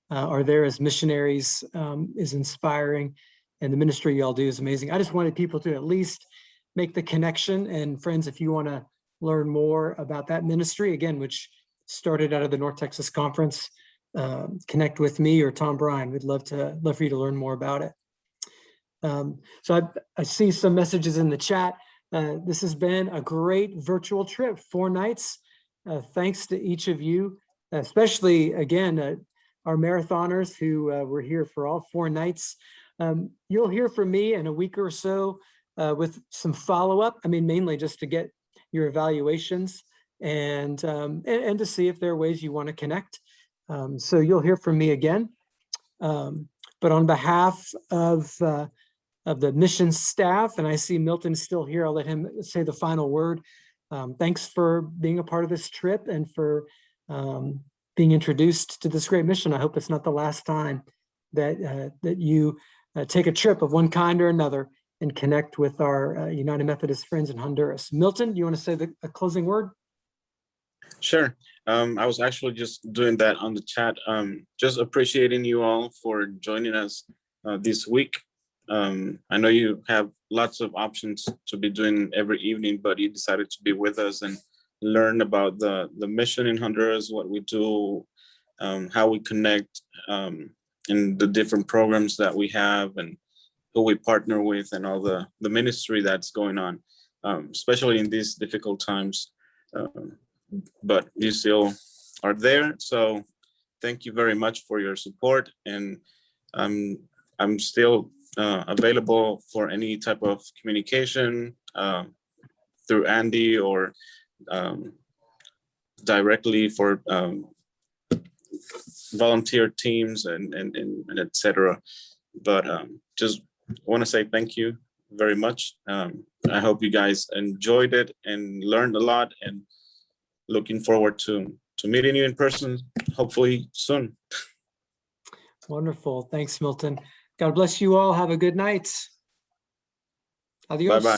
uh, are there as missionaries um, is inspiring. And the ministry y'all do is amazing. I just wanted people to at least make the connection. And friends, if you want to learn more about that ministry, again, which started out of the North Texas Conference, uh, connect with me or Tom Bryan. We'd love to, love for you to learn more about it. Um, so I, I see some messages in the chat. Uh, this has been a great virtual trip, four nights. Uh, thanks to each of you, especially again, uh, our marathoners who uh, were here for all four nights. Um, you'll hear from me in a week or so uh, with some follow-up. I mean, mainly just to get your evaluations and, um, and, and to see if there are ways you want to connect. Um, so you'll hear from me again. Um, but on behalf of, uh, of the mission staff, and I see Milton still here, I'll let him say the final word. Um, thanks for being a part of this trip and for um, being introduced to this great mission. I hope it's not the last time that, uh, that you uh, take a trip of one kind or another and connect with our uh, United Methodist friends in Honduras. Milton, you want to say the a closing word? Sure. Um, I was actually just doing that on the chat. Um, just appreciating you all for joining us uh, this week. Um, I know you have lots of options to be doing every evening, but you decided to be with us and learn about the, the mission in Honduras, what we do, um, how we connect, um, and the different programs that we have and who we partner with and all the, the ministry that's going on, um, especially in these difficult times. Um, but you still are there. So thank you very much for your support. And um, I'm still uh, available for any type of communication uh, through Andy or um, directly for um, volunteer teams and, and, and, and et cetera. But um, just want to say thank you very much. Um, I hope you guys enjoyed it and learned a lot and looking forward to to meeting you in person, hopefully soon. Wonderful. Thanks, Milton. God bless you all. Have a good night. Adios. Bye-bye.